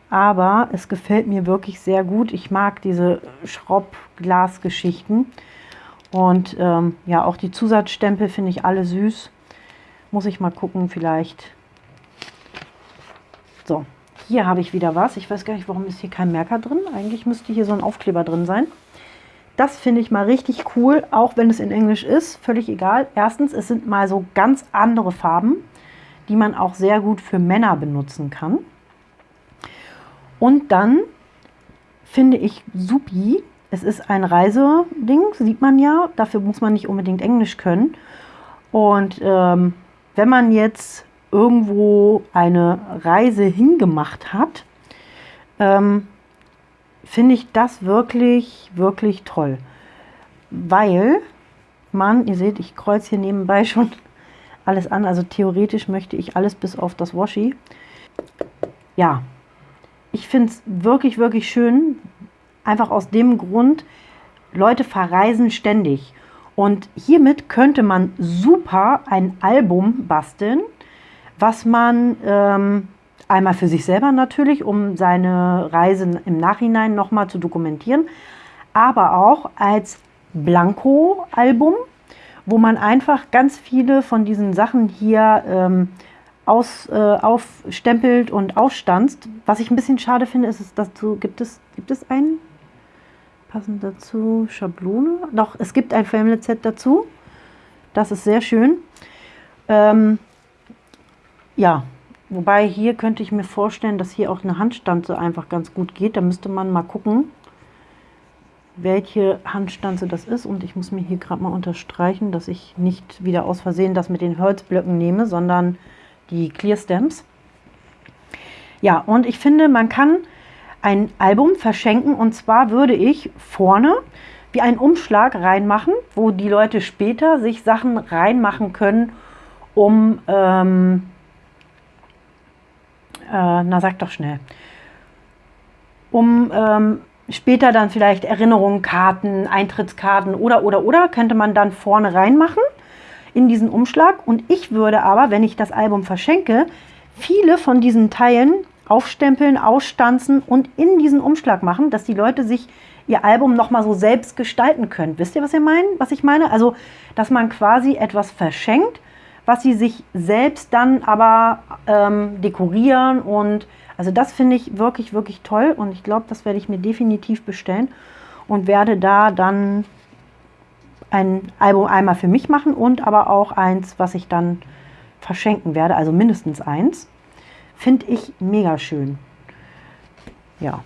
aber es gefällt mir wirklich sehr gut. Ich mag diese Schraubglasgeschichten und ähm, ja, auch die Zusatzstempel finde ich alle süß. Muss ich mal gucken, vielleicht. So, hier habe ich wieder was. Ich weiß gar nicht, warum ist hier kein Merker drin. Eigentlich müsste hier so ein Aufkleber drin sein. Das finde ich mal richtig cool, auch wenn es in Englisch ist. Völlig egal. Erstens, es sind mal so ganz andere Farben, die man auch sehr gut für Männer benutzen kann. Und dann finde ich supi, es ist ein Reiseding, sieht man ja. Dafür muss man nicht unbedingt Englisch können. Und ähm, wenn man jetzt irgendwo eine Reise hingemacht hat, ähm, finde ich das wirklich, wirklich toll. Weil man, ihr seht, ich kreuze hier nebenbei schon alles an. Also theoretisch möchte ich alles bis auf das Washi. Ja, ich finde es wirklich, wirklich schön. Einfach aus dem Grund, Leute verreisen ständig. Und hiermit könnte man super ein Album basteln, was man ähm, einmal für sich selber natürlich, um seine Reisen im Nachhinein nochmal zu dokumentieren, aber auch als Blanko-Album, wo man einfach ganz viele von diesen Sachen hier ähm, aus, äh, aufstempelt und ausstanzt. Was ich ein bisschen schade finde, ist, dass dazu gibt es, gibt es einen passend dazu Schablone. Doch, es gibt ein Family-Set dazu. Das ist sehr schön. Ähm, ja, wobei hier könnte ich mir vorstellen, dass hier auch eine Handstanze einfach ganz gut geht. Da müsste man mal gucken, welche Handstanze das ist. Und ich muss mir hier gerade mal unterstreichen, dass ich nicht wieder aus Versehen das mit den Holzblöcken nehme, sondern die Clear Stamps. Ja, und ich finde, man kann ein Album verschenken. Und zwar würde ich vorne wie einen Umschlag reinmachen, wo die Leute später sich Sachen reinmachen können, um, ähm, äh, na sag doch schnell, um ähm, später dann vielleicht Erinnerungen, Karten, Eintrittskarten oder, oder, oder, könnte man dann vorne reinmachen in diesen Umschlag. Und ich würde aber, wenn ich das Album verschenke, viele von diesen Teilen aufstempeln, ausstanzen und in diesen Umschlag machen, dass die Leute sich ihr Album nochmal so selbst gestalten können. Wisst ihr, was ihr meinen, was ich meine? Also, dass man quasi etwas verschenkt, was sie sich selbst dann aber ähm, dekorieren und also das finde ich wirklich, wirklich toll und ich glaube, das werde ich mir definitiv bestellen und werde da dann ein Album einmal für mich machen und aber auch eins, was ich dann verschenken werde, also mindestens eins. Finde ich mega schön. Ja,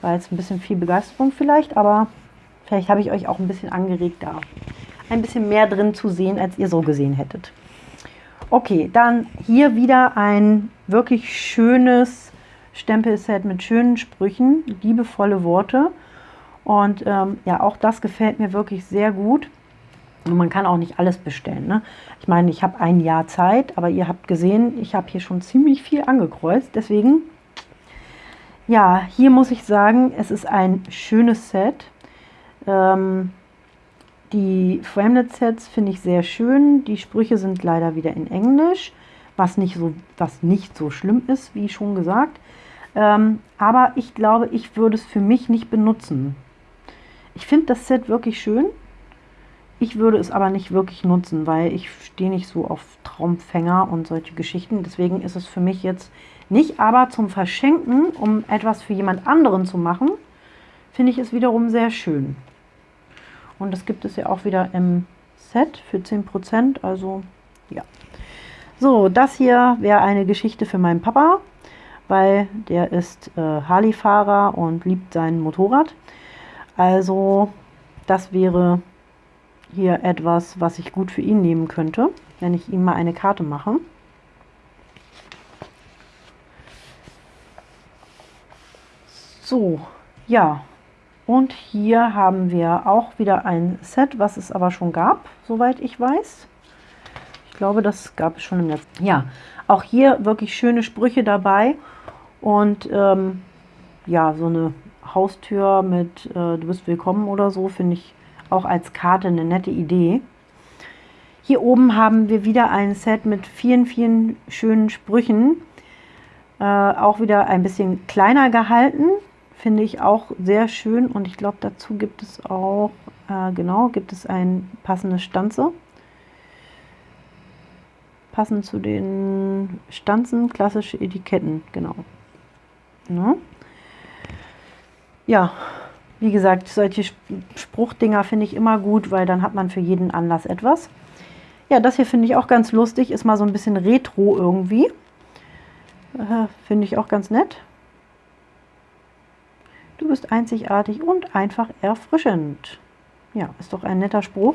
war jetzt ein bisschen viel Begeisterung vielleicht, aber vielleicht habe ich euch auch ein bisschen angeregt, da ein bisschen mehr drin zu sehen, als ihr so gesehen hättet. Okay, dann hier wieder ein wirklich schönes Stempelset mit schönen Sprüchen, liebevolle Worte. Und ähm, ja, auch das gefällt mir wirklich sehr gut. Und man kann auch nicht alles bestellen. Ne? Ich meine, ich habe ein Jahr Zeit, aber ihr habt gesehen, ich habe hier schon ziemlich viel angekreuzt. Deswegen, ja, hier muss ich sagen, es ist ein schönes Set. Ähm, die Framelit-Sets finde ich sehr schön. Die Sprüche sind leider wieder in Englisch, was nicht so, was nicht so schlimm ist, wie schon gesagt. Ähm, aber ich glaube, ich würde es für mich nicht benutzen. Ich finde das Set wirklich schön. Ich würde es aber nicht wirklich nutzen, weil ich stehe nicht so auf Traumfänger und solche Geschichten. Deswegen ist es für mich jetzt nicht, aber zum Verschenken, um etwas für jemand anderen zu machen, finde ich es wiederum sehr schön. Und das gibt es ja auch wieder im Set für 10%, also ja. So, das hier wäre eine Geschichte für meinen Papa, weil der ist äh, Harley-Fahrer und liebt sein Motorrad. Also das wäre hier etwas, was ich gut für ihn nehmen könnte, wenn ich ihm mal eine Karte mache. So, ja. Und hier haben wir auch wieder ein Set, was es aber schon gab, soweit ich weiß. Ich glaube, das gab es schon im letzten. Ja, auch hier wirklich schöne Sprüche dabei. Und ähm, ja, so eine Haustür mit äh, Du bist willkommen oder so, finde ich auch als Karte eine nette Idee. Hier oben haben wir wieder ein Set mit vielen, vielen schönen Sprüchen. Äh, auch wieder ein bisschen kleiner gehalten. Finde ich auch sehr schön. Und ich glaube, dazu gibt es auch, äh, genau, gibt es ein passendes Stanze. Passend zu den Stanzen, klassische Etiketten, genau. Ne? Wie gesagt, solche Spruchdinger finde ich immer gut, weil dann hat man für jeden Anlass etwas. Ja, das hier finde ich auch ganz lustig, ist mal so ein bisschen retro irgendwie. Äh, finde ich auch ganz nett. Du bist einzigartig und einfach erfrischend. Ja, ist doch ein netter Spruch.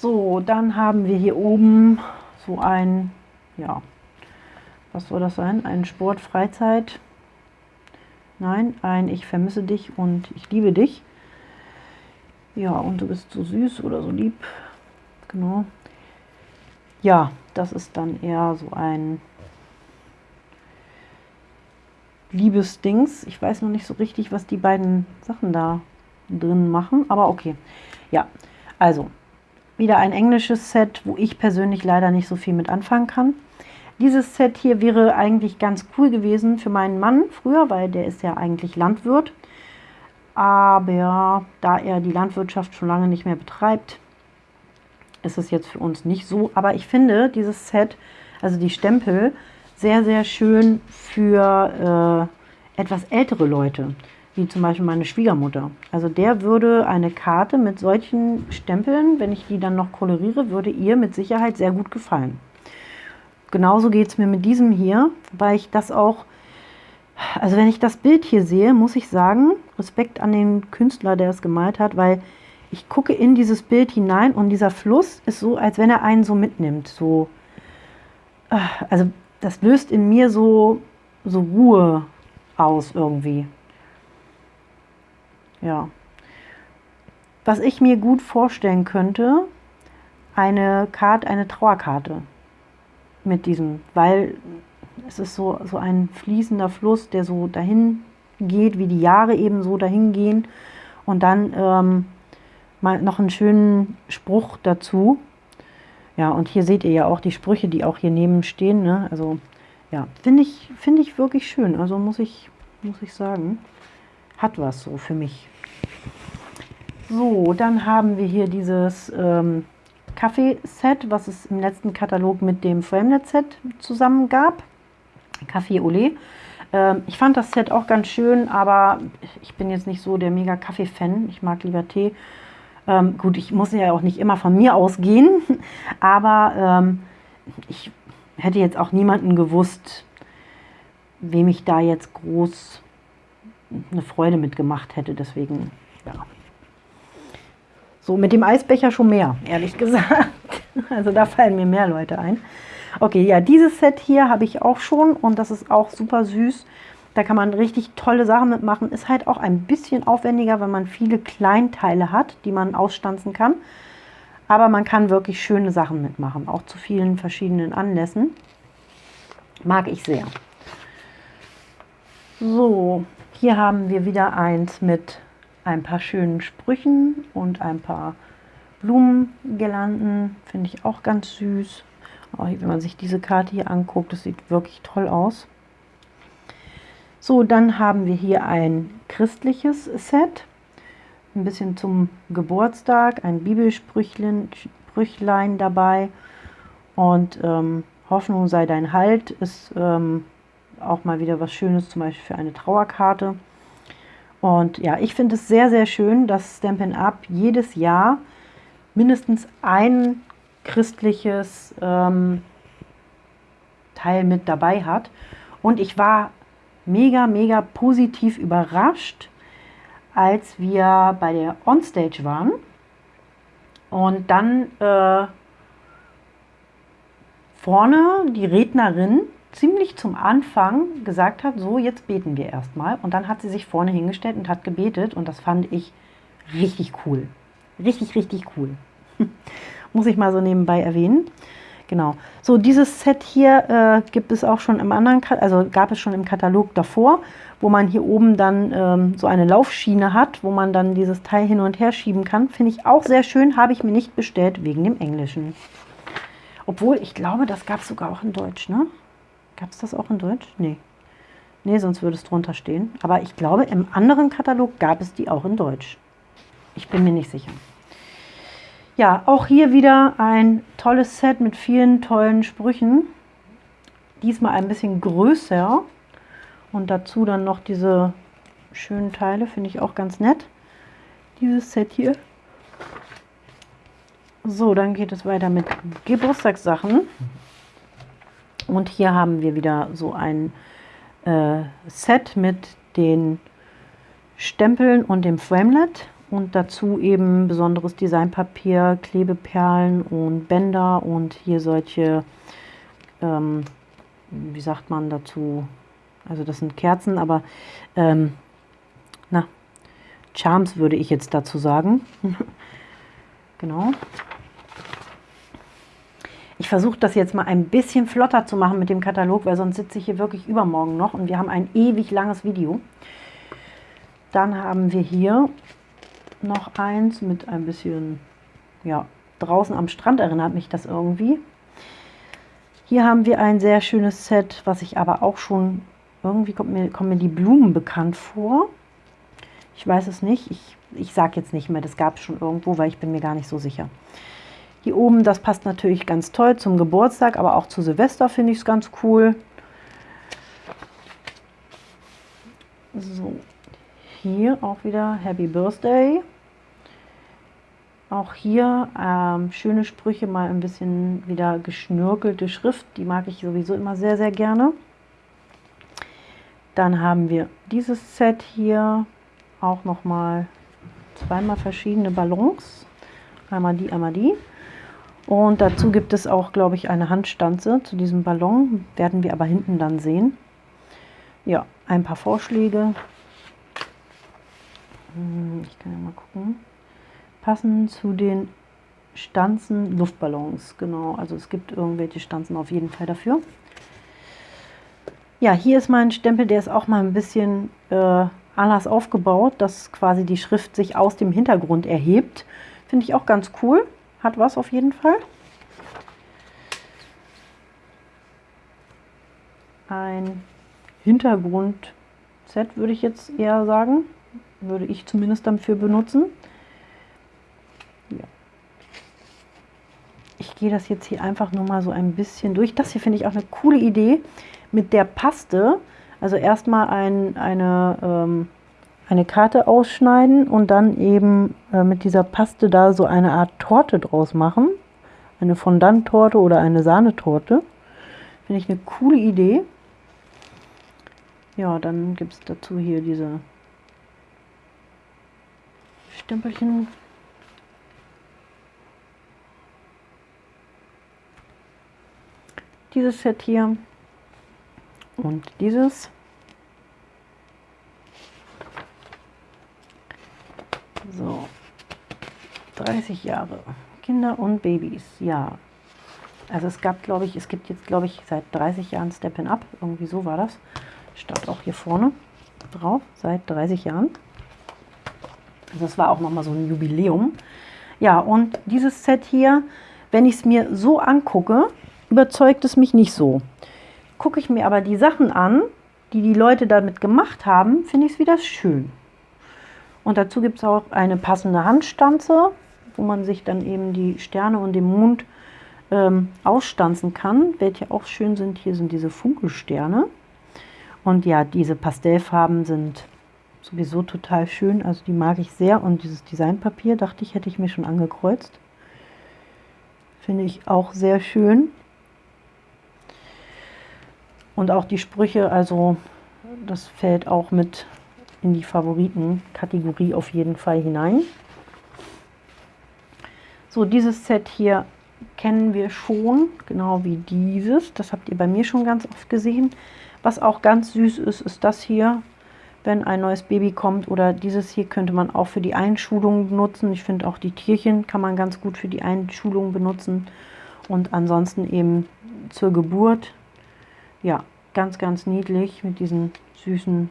So, dann haben wir hier oben so ein, ja, was soll das sein? Ein Sport-Freizeit- Nein, ein Ich vermisse dich und ich liebe dich. Ja, und du bist so süß oder so lieb. Genau. Ja, das ist dann eher so ein Liebesdings. Ich weiß noch nicht so richtig, was die beiden Sachen da drin machen, aber okay. Ja, also wieder ein englisches Set, wo ich persönlich leider nicht so viel mit anfangen kann. Dieses Set hier wäre eigentlich ganz cool gewesen für meinen Mann früher, weil der ist ja eigentlich Landwirt. Aber da er die Landwirtschaft schon lange nicht mehr betreibt, ist es jetzt für uns nicht so. Aber ich finde dieses Set, also die Stempel, sehr, sehr schön für äh, etwas ältere Leute, wie zum Beispiel meine Schwiegermutter. Also der würde eine Karte mit solchen Stempeln, wenn ich die dann noch koloriere, würde ihr mit Sicherheit sehr gut gefallen. Genauso geht es mir mit diesem hier, weil ich das auch, also wenn ich das Bild hier sehe, muss ich sagen, Respekt an den Künstler, der es gemalt hat, weil ich gucke in dieses Bild hinein und dieser Fluss ist so, als wenn er einen so mitnimmt. So, äh, also das löst in mir so, so Ruhe aus irgendwie. Ja. Was ich mir gut vorstellen könnte, eine Karte, eine Trauerkarte mit diesem, weil es ist so, so ein fließender Fluss, der so dahin geht, wie die Jahre eben so dahin gehen. Und dann ähm, mal noch einen schönen Spruch dazu. Ja, und hier seht ihr ja auch die Sprüche, die auch hier neben stehen. Ne? Also ja, finde ich, find ich wirklich schön. Also muss ich, muss ich sagen, hat was so für mich. So, dann haben wir hier dieses ähm, Kaffee-Set, was es im letzten Katalog mit dem Framelet-Set zusammen gab. Kaffee Olé. Ähm, ich fand das Set auch ganz schön, aber ich bin jetzt nicht so der mega Kaffee-Fan. Ich mag lieber Tee. Ähm, gut, ich muss ja auch nicht immer von mir ausgehen, aber ähm, ich hätte jetzt auch niemanden gewusst, wem ich da jetzt groß eine Freude mitgemacht hätte. Deswegen, ja. So, mit dem Eisbecher schon mehr, ehrlich gesagt. Also da fallen mir mehr Leute ein. Okay, ja, dieses Set hier habe ich auch schon und das ist auch super süß. Da kann man richtig tolle Sachen mitmachen. Ist halt auch ein bisschen aufwendiger, wenn man viele Kleinteile hat, die man ausstanzen kann. Aber man kann wirklich schöne Sachen mitmachen, auch zu vielen verschiedenen Anlässen. Mag ich sehr. So, hier haben wir wieder eins mit ein paar schönen Sprüchen und ein paar Blumengirlanden. Finde ich auch ganz süß. Auch wenn man sich diese Karte hier anguckt, das sieht wirklich toll aus. So, dann haben wir hier ein christliches Set. Ein bisschen zum Geburtstag, ein Bibelsprüchlein dabei. Und ähm, Hoffnung sei dein Halt ist ähm, auch mal wieder was Schönes, zum Beispiel für eine Trauerkarte. Und ja, ich finde es sehr, sehr schön, dass Stampin' Up jedes Jahr mindestens ein christliches ähm, Teil mit dabei hat. Und ich war mega, mega positiv überrascht, als wir bei der Onstage waren und dann äh, vorne die Rednerin ziemlich zum Anfang gesagt hat, so jetzt beten wir erstmal. Und dann hat sie sich vorne hingestellt und hat gebetet und das fand ich richtig cool. Richtig, richtig cool. Muss ich mal so nebenbei erwähnen. Genau. So, dieses Set hier äh, gibt es auch schon im anderen, also gab es schon im Katalog davor, wo man hier oben dann ähm, so eine Laufschiene hat, wo man dann dieses Teil hin und her schieben kann. Finde ich auch sehr schön, habe ich mir nicht bestellt wegen dem Englischen. Obwohl, ich glaube, das gab es sogar auch in Deutsch, ne? Gab es das auch in Deutsch? Nee. Nee, sonst würde es drunter stehen. Aber ich glaube, im anderen Katalog gab es die auch in Deutsch. Ich bin mir nicht sicher. Ja, auch hier wieder ein tolles Set mit vielen tollen Sprüchen. Diesmal ein bisschen größer. Und dazu dann noch diese schönen Teile, finde ich auch ganz nett. Dieses Set hier. So, dann geht es weiter mit Geburtstagssachen. Und hier haben wir wieder so ein äh, Set mit den Stempeln und dem Framelet und dazu eben besonderes Designpapier, Klebeperlen und Bänder und hier solche, ähm, wie sagt man dazu, also das sind Kerzen, aber ähm, na, Charms würde ich jetzt dazu sagen. genau. Ich versuche das jetzt mal ein bisschen flotter zu machen mit dem Katalog, weil sonst sitze ich hier wirklich übermorgen noch und wir haben ein ewig langes Video. Dann haben wir hier noch eins mit ein bisschen, ja, draußen am Strand erinnert mich das irgendwie. Hier haben wir ein sehr schönes Set, was ich aber auch schon, irgendwie kommt mir, kommen mir die Blumen bekannt vor. Ich weiß es nicht, ich, ich sage jetzt nicht mehr, das gab es schon irgendwo, weil ich bin mir gar nicht so sicher. Hier oben, das passt natürlich ganz toll zum Geburtstag, aber auch zu Silvester finde ich es ganz cool. So, hier auch wieder Happy Birthday. Auch hier ähm, schöne Sprüche, mal ein bisschen wieder geschnörkelte Schrift. Die mag ich sowieso immer sehr, sehr gerne. Dann haben wir dieses Set hier. Auch nochmal zweimal verschiedene Ballons. Einmal die, einmal die. Und dazu gibt es auch, glaube ich, eine Handstanze zu diesem Ballon. Werden wir aber hinten dann sehen. Ja, ein paar Vorschläge. Hm, ich kann ja mal gucken. Passend zu den Stanzen Luftballons. Genau, also es gibt irgendwelche Stanzen auf jeden Fall dafür. Ja, hier ist mein Stempel, der ist auch mal ein bisschen äh, anders aufgebaut, dass quasi die Schrift sich aus dem Hintergrund erhebt. Finde ich auch ganz cool hat was auf jeden Fall. Ein Hintergrund-Set würde ich jetzt eher sagen. Würde ich zumindest dafür benutzen. Ich gehe das jetzt hier einfach nur mal so ein bisschen durch. Das hier finde ich auch eine coole Idee mit der Paste. Also erstmal ein, eine ähm, eine Karte ausschneiden und dann eben äh, mit dieser Paste da so eine Art Torte draus machen. Eine Fondant-Torte oder eine Sahnetorte. Finde ich eine coole Idee. Ja, dann gibt es dazu hier diese Stempelchen. Dieses Set hier und dieses. So, 30 Jahre. Kinder und Babys, ja. Also es gab, glaube ich, es gibt jetzt, glaube ich, seit 30 Jahren Step in Up. Irgendwie so war das. Stand auch hier vorne drauf, seit 30 Jahren. Also das war auch nochmal so ein Jubiläum. Ja, und dieses Set hier, wenn ich es mir so angucke, überzeugt es mich nicht so. Gucke ich mir aber die Sachen an, die die Leute damit gemacht haben, finde ich es wieder schön. Und dazu gibt es auch eine passende Handstanze, wo man sich dann eben die Sterne und den Mond ähm, ausstanzen kann. Welche auch schön sind, hier sind diese Funkelsterne. Und ja, diese Pastellfarben sind sowieso total schön, also die mag ich sehr. Und dieses Designpapier, dachte ich, hätte ich mir schon angekreuzt. Finde ich auch sehr schön. Und auch die Sprüche, also das fällt auch mit in die Favoriten-Kategorie auf jeden Fall hinein. So, dieses Set hier kennen wir schon, genau wie dieses. Das habt ihr bei mir schon ganz oft gesehen. Was auch ganz süß ist, ist das hier, wenn ein neues Baby kommt. Oder dieses hier könnte man auch für die Einschulung benutzen. Ich finde auch die Tierchen kann man ganz gut für die Einschulung benutzen. Und ansonsten eben zur Geburt. Ja, ganz, ganz niedlich mit diesen süßen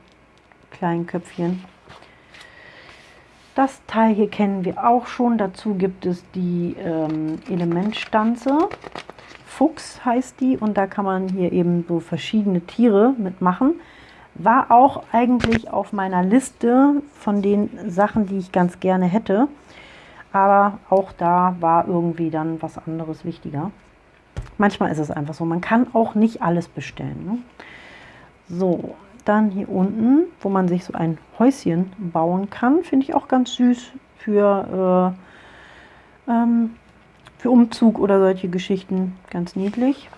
kleinen Köpfchen. Das Teil hier kennen wir auch schon. Dazu gibt es die ähm, Elementstanze. Fuchs heißt die und da kann man hier eben so verschiedene Tiere mitmachen. War auch eigentlich auf meiner Liste von den Sachen, die ich ganz gerne hätte. Aber auch da war irgendwie dann was anderes wichtiger. Manchmal ist es einfach so. Man kann auch nicht alles bestellen. Ne? So, dann hier unten, wo man sich so ein Häuschen bauen kann, finde ich auch ganz süß für, äh, ähm, für Umzug oder solche Geschichten. Ganz niedlich.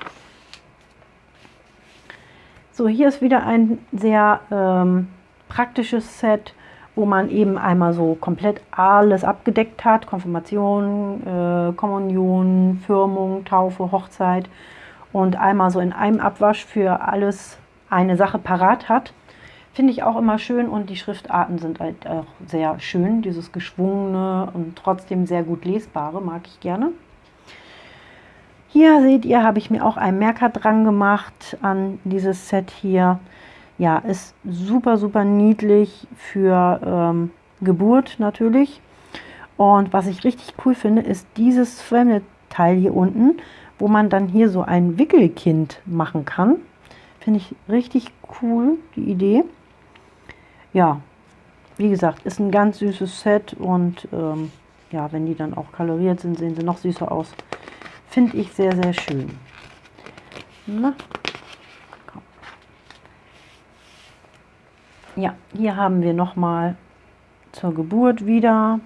So, hier ist wieder ein sehr ähm, praktisches Set, wo man eben einmal so komplett alles abgedeckt hat. Konfirmation, äh, Kommunion, Firmung, Taufe, Hochzeit. Und einmal so in einem Abwasch für alles eine Sache parat hat. Finde ich auch immer schön und die Schriftarten sind halt auch sehr schön. Dieses geschwungene und trotzdem sehr gut lesbare mag ich gerne. Hier seht ihr, habe ich mir auch einen Merker dran gemacht an dieses Set hier. Ja, ist super, super niedlich für ähm, Geburt natürlich. Und was ich richtig cool finde, ist dieses Fremde-Teil hier unten, wo man dann hier so ein Wickelkind machen kann. Finde ich richtig cool, die Idee. Ja, wie gesagt, ist ein ganz süßes Set und ähm, ja, wenn die dann auch kaloriert sind, sehen sie noch süßer aus. Finde ich sehr, sehr schön. Na, Ja, hier haben wir nochmal zur Geburt wieder.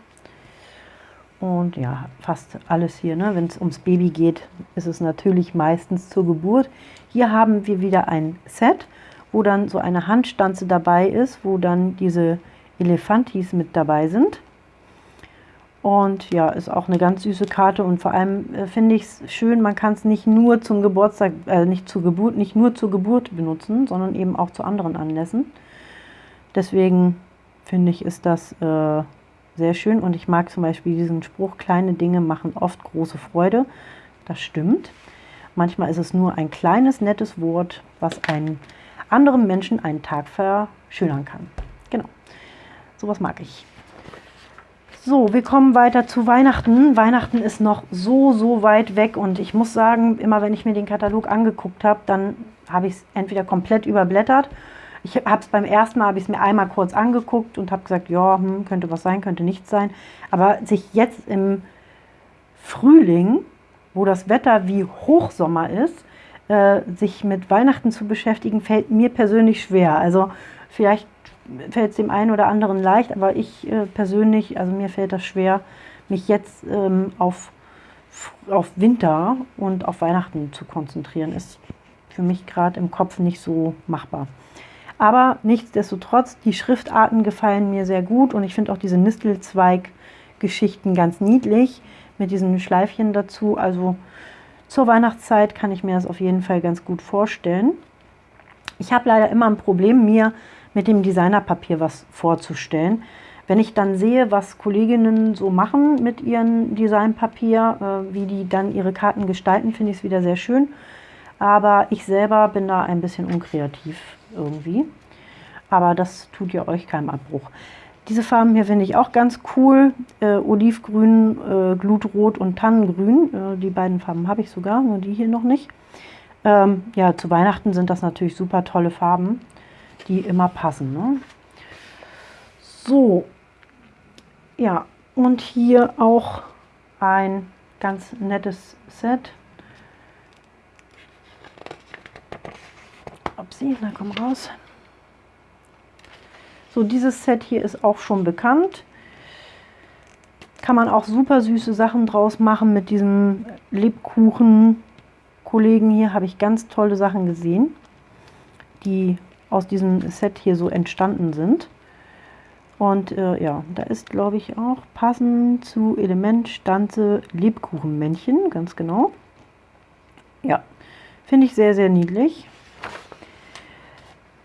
Und ja, fast alles hier, ne? wenn es ums Baby geht, ist es natürlich meistens zur Geburt. Hier haben wir wieder ein Set, wo dann so eine Handstanze dabei ist, wo dann diese Elefantis mit dabei sind. Und ja, ist auch eine ganz süße Karte und vor allem äh, finde ich es schön, man kann es nicht nur zum Geburtstag, äh, nicht zur Geburt, nicht nur zur Geburt benutzen, sondern eben auch zu anderen Anlässen. Deswegen finde ich, ist das äh, sehr schön und ich mag zum Beispiel diesen Spruch, kleine Dinge machen oft große Freude. Das stimmt. Manchmal ist es nur ein kleines, nettes Wort, was einen anderen Menschen einen Tag verschönern kann. Genau, sowas mag ich. So, wir kommen weiter zu Weihnachten. Weihnachten ist noch so, so weit weg und ich muss sagen, immer wenn ich mir den Katalog angeguckt habe, dann habe ich es entweder komplett überblättert ich habe es beim ersten Mal, habe ich es mir einmal kurz angeguckt und habe gesagt, ja, hm, könnte was sein, könnte nichts sein. Aber sich jetzt im Frühling, wo das Wetter wie Hochsommer ist, äh, sich mit Weihnachten zu beschäftigen, fällt mir persönlich schwer. Also vielleicht fällt es dem einen oder anderen leicht, aber ich äh, persönlich, also mir fällt das schwer, mich jetzt ähm, auf, auf Winter und auf Weihnachten zu konzentrieren. Ist für mich gerade im Kopf nicht so machbar. Aber nichtsdestotrotz, die Schriftarten gefallen mir sehr gut und ich finde auch diese Nistelzweig-Geschichten ganz niedlich mit diesen Schleifchen dazu. Also zur Weihnachtszeit kann ich mir das auf jeden Fall ganz gut vorstellen. Ich habe leider immer ein Problem, mir mit dem Designerpapier was vorzustellen. Wenn ich dann sehe, was Kolleginnen so machen mit ihrem Designpapier, äh, wie die dann ihre Karten gestalten, finde ich es wieder sehr schön. Aber ich selber bin da ein bisschen unkreativ irgendwie. Aber das tut ja euch keinen Abbruch. Diese Farben hier finde ich auch ganz cool. Äh, Olivgrün, äh, Glutrot und Tannengrün. Äh, die beiden Farben habe ich sogar, nur die hier noch nicht. Ähm, ja, zu Weihnachten sind das natürlich super tolle Farben, die immer passen. Ne? So, ja, und hier auch ein ganz nettes Set. Upsi, na komm raus. So, dieses Set hier ist auch schon bekannt. Kann man auch super süße Sachen draus machen mit diesem Lebkuchen-Kollegen hier. Habe ich ganz tolle Sachen gesehen, die aus diesem Set hier so entstanden sind. Und äh, ja, da ist, glaube ich, auch passend zu Element Stanze Lebkuchenmännchen, ganz genau. Ja, finde ich sehr, sehr niedlich.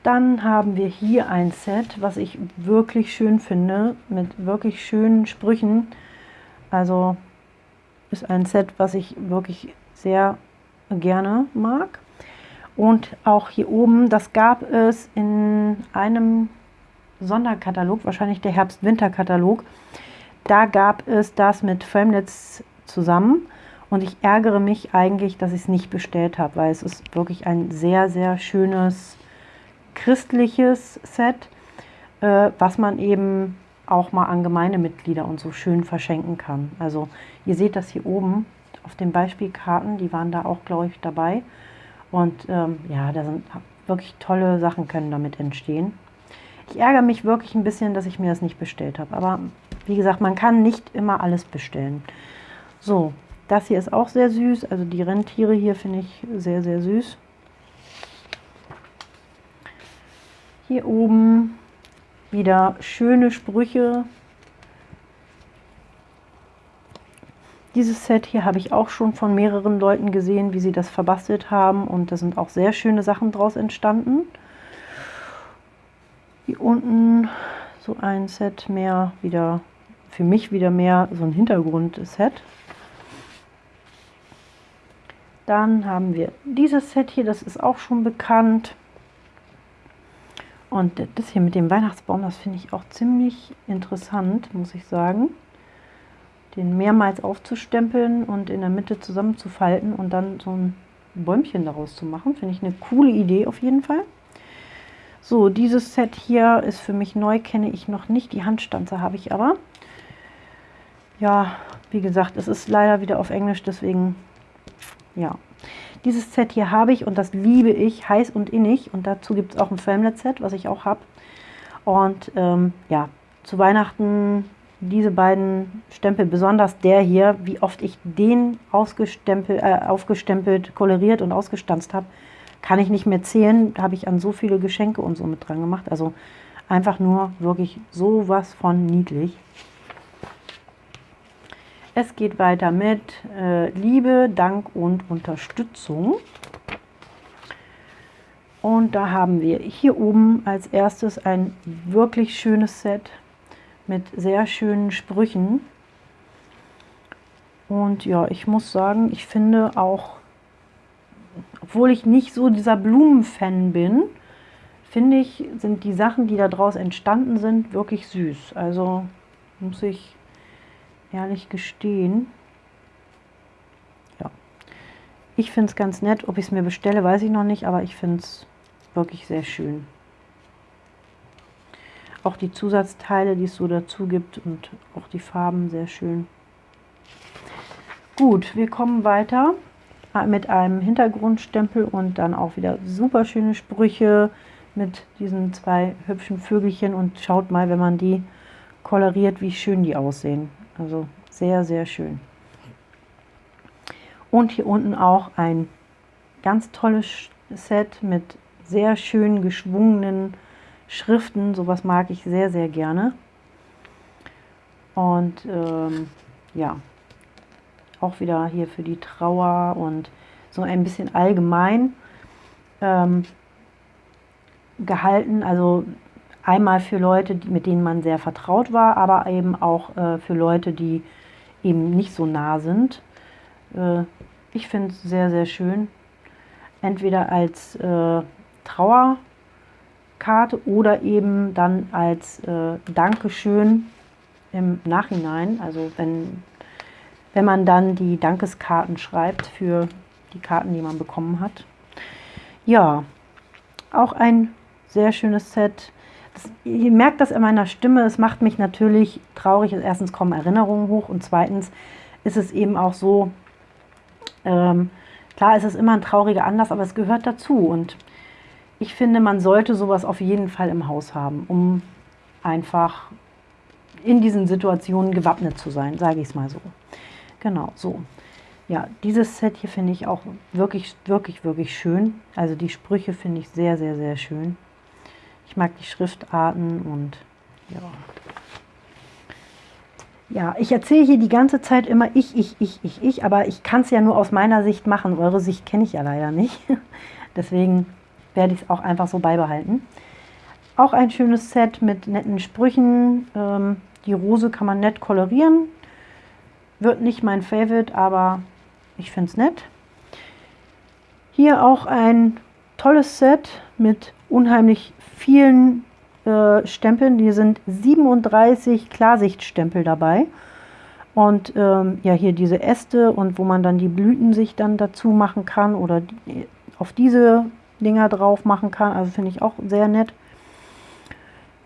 Dann haben wir hier ein Set, was ich wirklich schön finde, mit wirklich schönen Sprüchen. Also ist ein Set, was ich wirklich sehr gerne mag. Und auch hier oben, das gab es in einem Sonderkatalog, wahrscheinlich der Herbst-Winter-Katalog. Da gab es das mit Framelits zusammen. Und ich ärgere mich eigentlich, dass ich es nicht bestellt habe, weil es ist wirklich ein sehr, sehr schönes christliches Set, äh, was man eben auch mal an Gemeindemitglieder und so schön verschenken kann. Also ihr seht das hier oben auf den Beispielkarten, die waren da auch, glaube ich, dabei. Und ähm, ja, da sind wirklich tolle Sachen können damit entstehen. Ich ärgere mich wirklich ein bisschen, dass ich mir das nicht bestellt habe. Aber wie gesagt, man kann nicht immer alles bestellen. So, das hier ist auch sehr süß. Also die Rentiere hier finde ich sehr, sehr süß. Hier oben wieder schöne Sprüche. Dieses Set hier habe ich auch schon von mehreren Leuten gesehen, wie sie das verbastelt haben. Und da sind auch sehr schöne Sachen draus entstanden. Hier unten so ein Set mehr, wieder für mich wieder mehr so ein Hintergrund-Set. Dann haben wir dieses Set hier, das ist auch schon bekannt. Und das hier mit dem Weihnachtsbaum, das finde ich auch ziemlich interessant, muss ich sagen. Den mehrmals aufzustempeln und in der Mitte zusammenzufalten und dann so ein Bäumchen daraus zu machen. Finde ich eine coole Idee auf jeden Fall. So, dieses Set hier ist für mich neu, kenne ich noch nicht. Die Handstanze habe ich aber. Ja, wie gesagt, es ist leider wieder auf Englisch, deswegen, ja. Dieses Set hier habe ich und das liebe ich, heiß und innig. Und dazu gibt es auch ein Framelit-Set, was ich auch habe. Und ähm, ja, zu Weihnachten diese beiden Stempel, besonders der hier, wie oft ich den ausgestempelt, äh, aufgestempelt, koloriert und ausgestanzt habe, kann ich nicht mehr zählen. Da habe ich an so viele Geschenke und so mit dran gemacht. Also einfach nur wirklich sowas von niedlich. Es geht weiter mit äh, Liebe, Dank und Unterstützung. Und da haben wir hier oben als erstes ein wirklich schönes Set mit sehr schönen Sprüchen. Und ja, ich muss sagen, ich finde auch, obwohl ich nicht so dieser Blumenfan bin, finde ich, sind die Sachen, die daraus entstanden sind, wirklich süß. Also muss ich ehrlich gestehen. Ja, ich finde es ganz nett. Ob ich es mir bestelle, weiß ich noch nicht, aber ich finde es wirklich sehr schön. Auch die Zusatzteile, die es so dazu gibt und auch die Farben sehr schön. Gut, wir kommen weiter mit einem Hintergrundstempel und dann auch wieder super schöne Sprüche mit diesen zwei hübschen Vögelchen und schaut mal, wenn man die koloriert, wie schön die aussehen. Also sehr, sehr schön. Und hier unten auch ein ganz tolles Set mit sehr schön geschwungenen Schriften. Sowas mag ich sehr, sehr gerne. Und ähm, ja, auch wieder hier für die Trauer und so ein bisschen allgemein ähm, gehalten. Also Einmal für Leute, mit denen man sehr vertraut war, aber eben auch äh, für Leute, die eben nicht so nah sind. Äh, ich finde es sehr, sehr schön. Entweder als äh, Trauerkarte oder eben dann als äh, Dankeschön im Nachhinein. Also wenn, wenn man dann die Dankeskarten schreibt für die Karten, die man bekommen hat. Ja, auch ein sehr schönes Set ihr merkt das in meiner Stimme, es macht mich natürlich traurig. Erstens kommen Erinnerungen hoch und zweitens ist es eben auch so, ähm, klar ist es immer ein trauriger Anlass, aber es gehört dazu. Und ich finde, man sollte sowas auf jeden Fall im Haus haben, um einfach in diesen Situationen gewappnet zu sein, sage ich es mal so. Genau, so. Ja, dieses Set hier finde ich auch wirklich, wirklich, wirklich schön. Also die Sprüche finde ich sehr, sehr, sehr schön. Ich mag die Schriftarten und ja. Ja, ich erzähle hier die ganze Zeit immer ich, ich, ich, ich, ich, aber ich kann es ja nur aus meiner Sicht machen. Eure Sicht kenne ich ja leider nicht. Deswegen werde ich es auch einfach so beibehalten. Auch ein schönes Set mit netten Sprüchen. Ähm, die Rose kann man nett kolorieren. Wird nicht mein Favorite, aber ich finde es nett. Hier auch ein tolles Set mit unheimlich vielen äh, Stempeln. Hier sind 37 Klarsichtstempel dabei. Und ähm, ja, hier diese Äste und wo man dann die Blüten sich dann dazu machen kann oder die, auf diese Dinger drauf machen kann. Also finde ich auch sehr nett.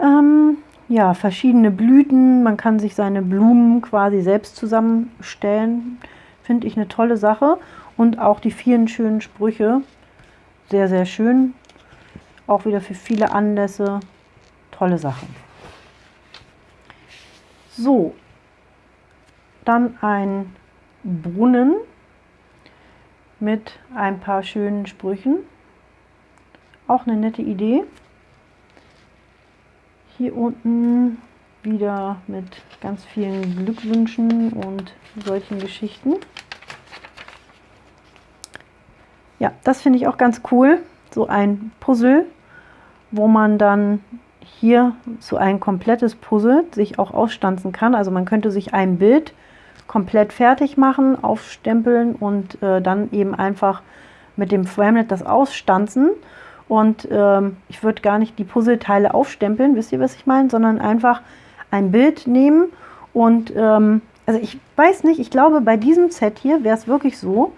Ähm, ja, verschiedene Blüten. Man kann sich seine Blumen quasi selbst zusammenstellen. Finde ich eine tolle Sache. Und auch die vielen schönen Sprüche. Sehr, sehr schön. Auch wieder für viele Anlässe. Tolle Sache. So, dann ein Brunnen mit ein paar schönen Sprüchen. Auch eine nette Idee. Hier unten wieder mit ganz vielen Glückwünschen und solchen Geschichten. Ja, das finde ich auch ganz cool. So ein Puzzle wo man dann hier so ein komplettes Puzzle sich auch ausstanzen kann. Also man könnte sich ein Bild komplett fertig machen, aufstempeln und äh, dann eben einfach mit dem Framelit das ausstanzen. Und ähm, ich würde gar nicht die Puzzleteile aufstempeln, wisst ihr, was ich meine, sondern einfach ein Bild nehmen und ähm, also ich weiß nicht, ich glaube bei diesem Set hier wäre es wirklich so,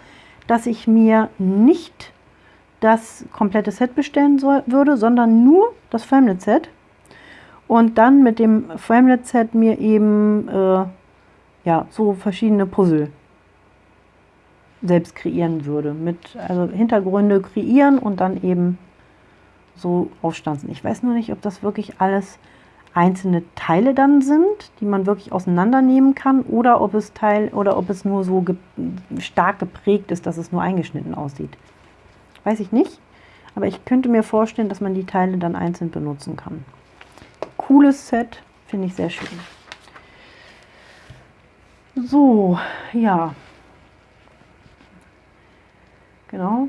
dass ich mir nicht das komplette Set bestellen soll, würde, sondern nur das Framelit-Set und dann mit dem Framelit-Set mir eben äh, ja, so verschiedene Puzzle selbst kreieren würde. Mit also Hintergründe kreieren und dann eben so aufstanzen. Ich weiß nur nicht, ob das wirklich alles einzelne Teile dann sind, die man wirklich auseinandernehmen kann, oder ob es Teil oder ob es nur so ge stark geprägt ist, dass es nur eingeschnitten aussieht. Weiß ich nicht, aber ich könnte mir vorstellen, dass man die Teile dann einzeln benutzen kann. Cooles Set, finde ich sehr schön. So, ja. Genau.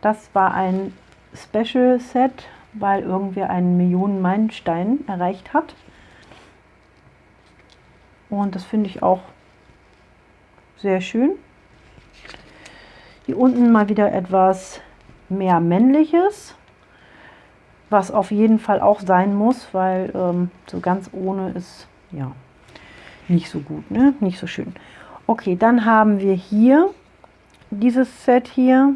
Das war ein Special Set weil irgendwer einen Millionen-Meilenstein erreicht hat. Und das finde ich auch sehr schön. Hier unten mal wieder etwas mehr männliches, was auf jeden Fall auch sein muss, weil ähm, so ganz ohne ist ja nicht so gut, ne? nicht so schön. Okay, dann haben wir hier dieses Set hier.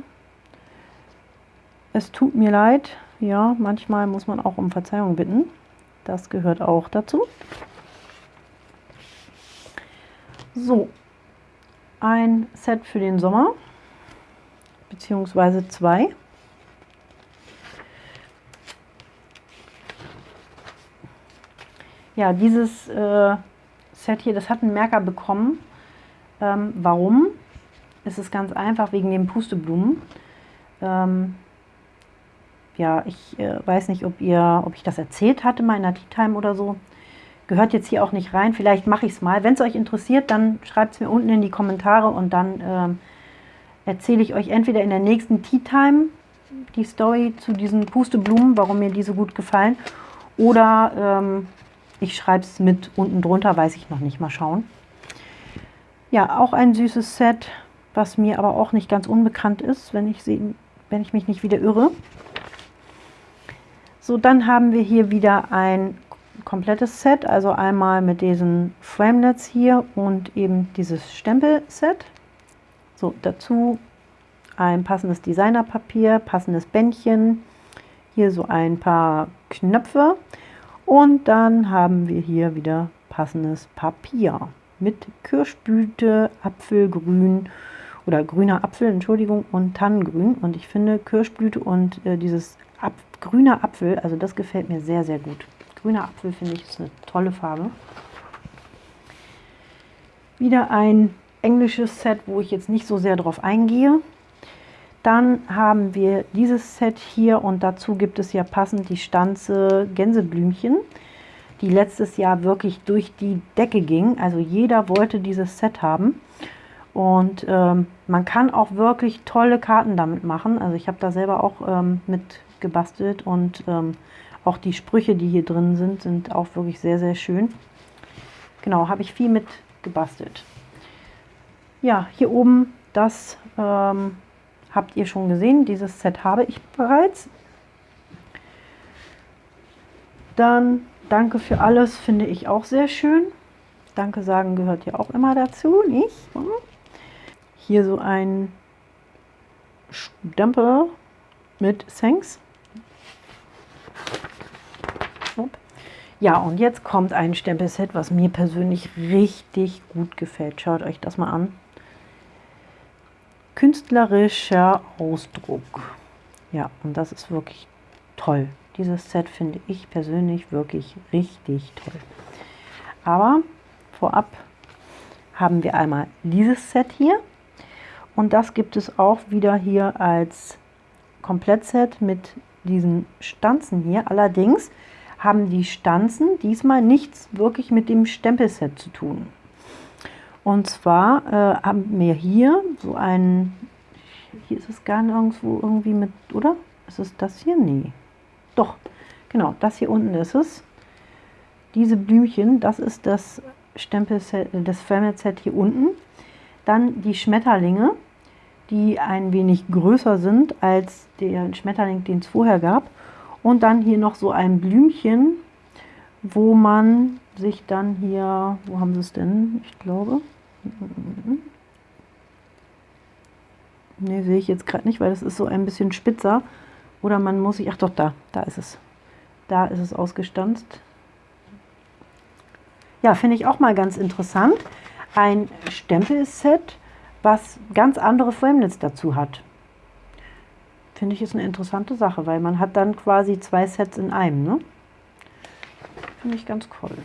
Es tut mir leid, ja, manchmal muss man auch um Verzeihung bitten. Das gehört auch dazu. So, ein Set für den Sommer, beziehungsweise zwei. Ja, dieses äh, Set hier, das hat einen Merker bekommen. Ähm, warum? Es ist ganz einfach wegen den Pusteblumen. Ähm, ja, ich äh, weiß nicht, ob ihr, ob ich das erzählt hatte mal in der Tea Time oder so. Gehört jetzt hier auch nicht rein. Vielleicht mache ich es mal. Wenn es euch interessiert, dann schreibt es mir unten in die Kommentare und dann ähm, erzähle ich euch entweder in der nächsten Tea Time die Story zu diesen Pusteblumen, warum mir die so gut gefallen. Oder ähm, ich schreibe es mit unten drunter, weiß ich noch nicht. Mal schauen. Ja, auch ein süßes Set, was mir aber auch nicht ganz unbekannt ist, wenn ich, sie, wenn ich mich nicht wieder irre. So, dann haben wir hier wieder ein komplettes Set, also einmal mit diesen Framelets hier und eben dieses Stempelset. So, dazu ein passendes Designerpapier, passendes Bändchen, hier so ein paar Knöpfe und dann haben wir hier wieder passendes Papier mit Kirschblüte, Apfelgrün oder grüner Apfel, Entschuldigung, und Tannengrün. Und ich finde Kirschblüte und äh, dieses Ap grüner Apfel, also das gefällt mir sehr, sehr gut. Grüner Apfel finde ich ist eine tolle Farbe. Wieder ein englisches Set, wo ich jetzt nicht so sehr drauf eingehe. Dann haben wir dieses Set hier und dazu gibt es ja passend die Stanze Gänseblümchen, die letztes Jahr wirklich durch die Decke ging. Also jeder wollte dieses Set haben. Und ähm, man kann auch wirklich tolle Karten damit machen. Also ich habe da selber auch ähm, mit gebastelt und ähm, auch die Sprüche, die hier drin sind, sind auch wirklich sehr, sehr schön. Genau, habe ich viel mit gebastelt. Ja, hier oben, das ähm, habt ihr schon gesehen. Dieses Set habe ich bereits. Dann danke für alles, finde ich auch sehr schön. Danke sagen gehört ja auch immer dazu, nicht? Hier so ein Stempel mit Thanks. Ja, und jetzt kommt ein Stempelset, was mir persönlich richtig gut gefällt. Schaut euch das mal an. Künstlerischer Ausdruck. Ja, und das ist wirklich toll. Dieses Set finde ich persönlich wirklich richtig toll. Aber vorab haben wir einmal dieses Set hier. Und das gibt es auch wieder hier als Komplettset mit diesen Stanzen hier. Allerdings haben die Stanzen diesmal nichts wirklich mit dem Stempelset zu tun. Und zwar äh, haben wir hier so ein, hier ist es gar nirgendwo irgendwie mit, oder? Ist es das hier? Nee. Doch, genau, das hier unten ist es. Diese Blümchen, das ist das Stempelset, das Framelit-Set hier unten. Dann die Schmetterlinge, die ein wenig größer sind als der Schmetterling, den es vorher gab. Und dann hier noch so ein Blümchen, wo man sich dann hier, wo haben sie es denn? Ich glaube. Ne, sehe ich jetzt gerade nicht, weil das ist so ein bisschen spitzer. Oder man muss sich, ach doch, da, da ist es. Da ist es ausgestanzt. Ja, finde ich auch mal ganz interessant. Ein Stempelset, was ganz andere Framelits dazu hat. Finde ich ist eine interessante Sache, weil man hat dann quasi zwei Sets in einem. Ne? Finde ich ganz toll.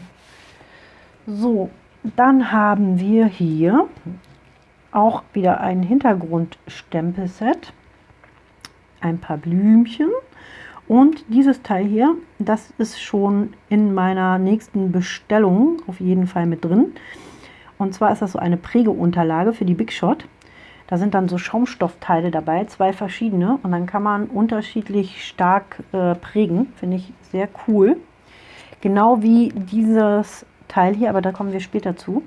So, dann haben wir hier auch wieder ein Hintergrundstempelset, ein paar Blümchen und dieses Teil hier, das ist schon in meiner nächsten Bestellung auf jeden Fall mit drin. Und zwar ist das so eine Prägeunterlage für die Big Shot. Da sind dann so Schaumstoffteile dabei, zwei verschiedene. Und dann kann man unterschiedlich stark äh, prägen. Finde ich sehr cool. Genau wie dieses Teil hier, aber da kommen wir später zu.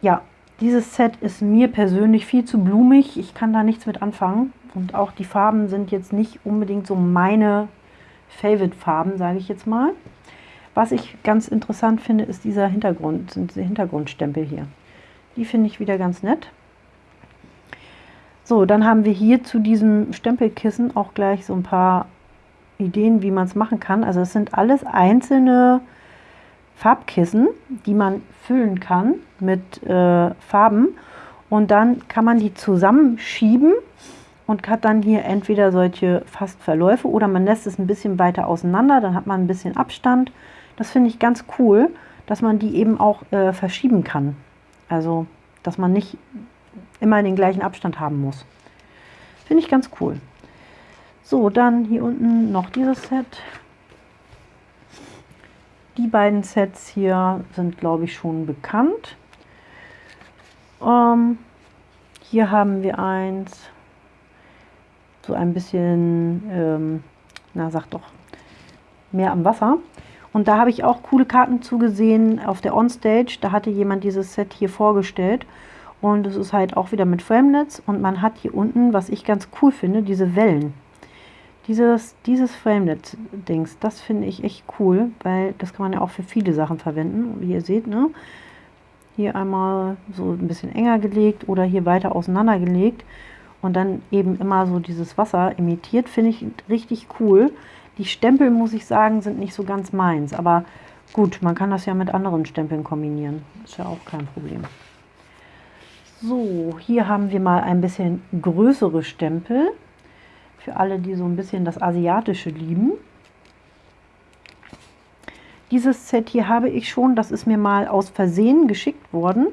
Ja, dieses Set ist mir persönlich viel zu blumig. Ich kann da nichts mit anfangen. Und auch die Farben sind jetzt nicht unbedingt so meine Favorite-Farben, sage ich jetzt mal. Was ich ganz interessant finde, ist dieser Hintergrund, sind diese Hintergrundstempel hier. Die finde ich wieder ganz nett. So, dann haben wir hier zu diesem Stempelkissen auch gleich so ein paar Ideen, wie man es machen kann. Also es sind alles einzelne Farbkissen, die man füllen kann mit äh, Farben. Und dann kann man die zusammenschieben und hat dann hier entweder solche fast Verläufe oder man lässt es ein bisschen weiter auseinander, dann hat man ein bisschen Abstand. Das finde ich ganz cool, dass man die eben auch äh, verschieben kann. Also, dass man nicht immer den gleichen Abstand haben muss. Finde ich ganz cool. So, dann hier unten noch dieses Set. Die beiden Sets hier sind, glaube ich, schon bekannt. Ähm, hier haben wir eins, so ein bisschen, ähm, na sag doch, mehr am Wasser. Und da habe ich auch coole Karten zugesehen auf der Onstage. Da hatte jemand dieses Set hier vorgestellt. Und es ist halt auch wieder mit Framelets. Und man hat hier unten, was ich ganz cool finde, diese Wellen. Dieses, dieses Framelit-Dings, das finde ich echt cool, weil das kann man ja auch für viele Sachen verwenden. Wie ihr seht, ne? Hier einmal so ein bisschen enger gelegt oder hier weiter auseinander gelegt und dann eben immer so dieses Wasser imitiert, finde ich richtig cool. Die Stempel, muss ich sagen, sind nicht so ganz meins, aber gut, man kann das ja mit anderen Stempeln kombinieren. Ist ja auch kein Problem. So, hier haben wir mal ein bisschen größere Stempel. Für alle, die so ein bisschen das Asiatische lieben. Dieses Set hier habe ich schon, das ist mir mal aus Versehen geschickt worden.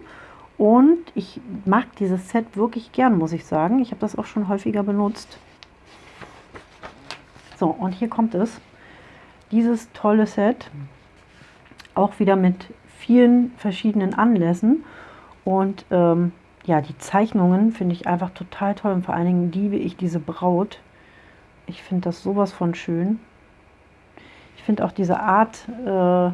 Und ich mag dieses Set wirklich gern, muss ich sagen. Ich habe das auch schon häufiger benutzt. So, und hier kommt es. Dieses tolle Set. Auch wieder mit vielen verschiedenen Anlässen. Und ähm, ja, die Zeichnungen finde ich einfach total toll. Und vor allen Dingen liebe ich diese Braut. Ich finde das sowas von schön. Ich finde auch diese Art äh,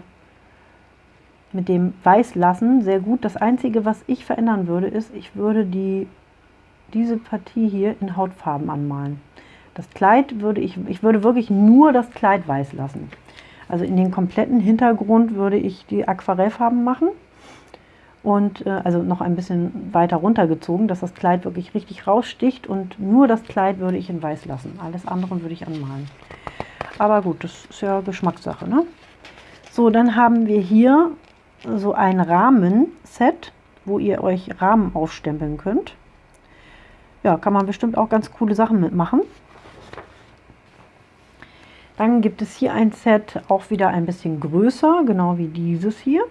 mit dem Weißlassen sehr gut. Das Einzige, was ich verändern würde, ist, ich würde die, diese Partie hier in Hautfarben anmalen. Das Kleid würde ich, ich würde wirklich nur das Kleid weiß lassen. Also in den kompletten Hintergrund würde ich die Aquarellfarben machen und äh, also noch ein bisschen weiter runtergezogen, dass das Kleid wirklich richtig raussticht und nur das Kleid würde ich in weiß lassen. Alles andere würde ich anmalen. Aber gut, das ist ja Geschmackssache. Ne? So, dann haben wir hier so ein Rahmenset, wo ihr euch Rahmen aufstempeln könnt. Ja, kann man bestimmt auch ganz coole Sachen mitmachen. Dann gibt es hier ein Set, auch wieder ein bisschen größer, genau wie dieses hier.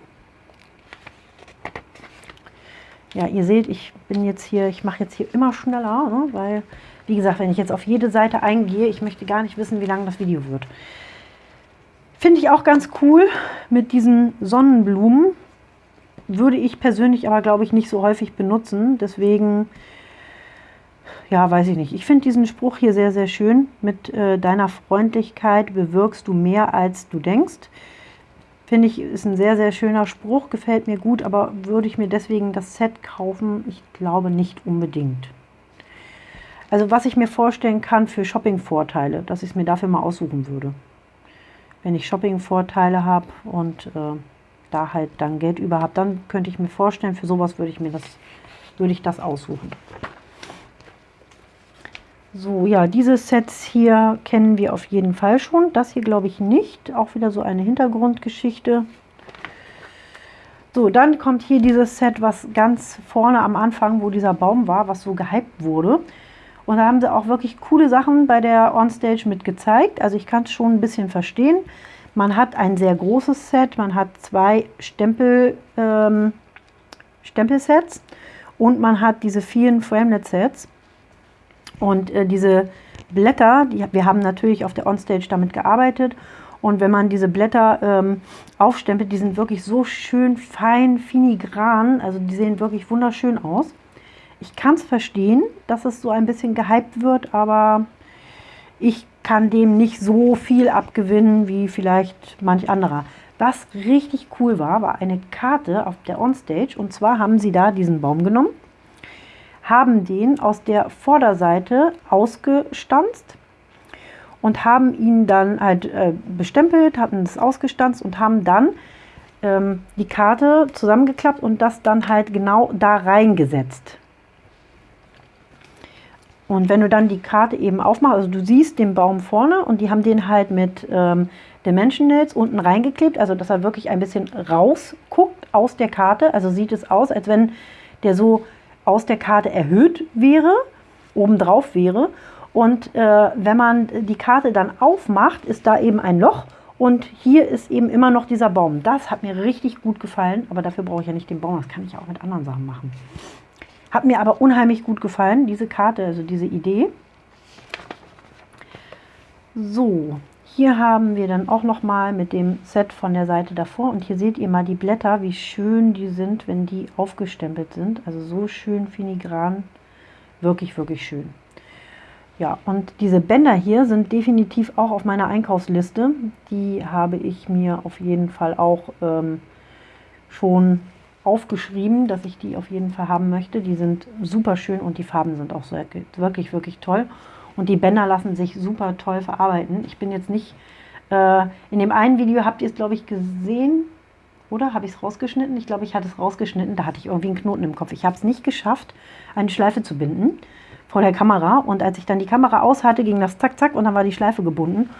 Ja, ihr seht, ich bin jetzt hier, ich mache jetzt hier immer schneller, ne, weil, wie gesagt, wenn ich jetzt auf jede Seite eingehe, ich möchte gar nicht wissen, wie lang das Video wird. Finde ich auch ganz cool mit diesen Sonnenblumen. Würde ich persönlich aber, glaube ich, nicht so häufig benutzen. Deswegen, ja, weiß ich nicht. Ich finde diesen Spruch hier sehr, sehr schön. Mit äh, deiner Freundlichkeit bewirkst du mehr, als du denkst. Finde ich, ist ein sehr, sehr schöner Spruch, gefällt mir gut, aber würde ich mir deswegen das Set kaufen? Ich glaube nicht unbedingt. Also was ich mir vorstellen kann für Shopping-Vorteile, dass ich es mir dafür mal aussuchen würde. Wenn ich Shopping-Vorteile habe und äh, da halt dann Geld über habe, dann könnte ich mir vorstellen, für sowas würde ich mir das, würde ich das aussuchen. So, ja, diese Sets hier kennen wir auf jeden Fall schon. Das hier glaube ich nicht. Auch wieder so eine Hintergrundgeschichte. So, dann kommt hier dieses Set, was ganz vorne am Anfang, wo dieser Baum war, was so gehypt wurde. Und da haben sie auch wirklich coole Sachen bei der Onstage mit gezeigt. Also ich kann es schon ein bisschen verstehen. Man hat ein sehr großes Set, man hat zwei Stempel, ähm, Stempelsets und man hat diese vielen Framelit-Sets. Und äh, diese Blätter, die, wir haben natürlich auf der Onstage damit gearbeitet. Und wenn man diese Blätter ähm, aufstempelt, die sind wirklich so schön fein, filigran. Also die sehen wirklich wunderschön aus. Ich kann es verstehen, dass es so ein bisschen gehypt wird, aber ich kann dem nicht so viel abgewinnen wie vielleicht manch anderer. Was richtig cool war, war eine Karte auf der Onstage. Und zwar haben sie da diesen Baum genommen haben den aus der Vorderseite ausgestanzt und haben ihn dann halt äh, bestempelt, hatten es ausgestanzt und haben dann ähm, die Karte zusammengeklappt und das dann halt genau da reingesetzt. Und wenn du dann die Karte eben aufmachst, also du siehst den Baum vorne und die haben den halt mit ähm, Dimension Nails unten reingeklebt, also dass er wirklich ein bisschen rausguckt aus der Karte. Also sieht es aus, als wenn der so aus der Karte erhöht wäre, obendrauf wäre. Und äh, wenn man die Karte dann aufmacht, ist da eben ein Loch und hier ist eben immer noch dieser Baum. Das hat mir richtig gut gefallen, aber dafür brauche ich ja nicht den Baum, das kann ich auch mit anderen Sachen machen. Hat mir aber unheimlich gut gefallen, diese Karte, also diese Idee. So, hier haben wir dann auch noch mal mit dem Set von der Seite davor und hier seht ihr mal die Blätter, wie schön die sind, wenn die aufgestempelt sind. Also so schön filigran, wirklich, wirklich schön. Ja, und diese Bänder hier sind definitiv auch auf meiner Einkaufsliste. Die habe ich mir auf jeden Fall auch ähm, schon aufgeschrieben, dass ich die auf jeden Fall haben möchte. Die sind super schön und die Farben sind auch wirklich, wirklich toll. Und die Bänder lassen sich super toll verarbeiten. Ich bin jetzt nicht, äh, in dem einen Video habt ihr es, glaube ich, gesehen, oder? Habe ich es rausgeschnitten? Ich glaube, ich hatte es rausgeschnitten. Da hatte ich irgendwie einen Knoten im Kopf. Ich habe es nicht geschafft, eine Schleife zu binden vor der Kamera. Und als ich dann die Kamera aus hatte, ging das zack, zack und dann war die Schleife gebunden.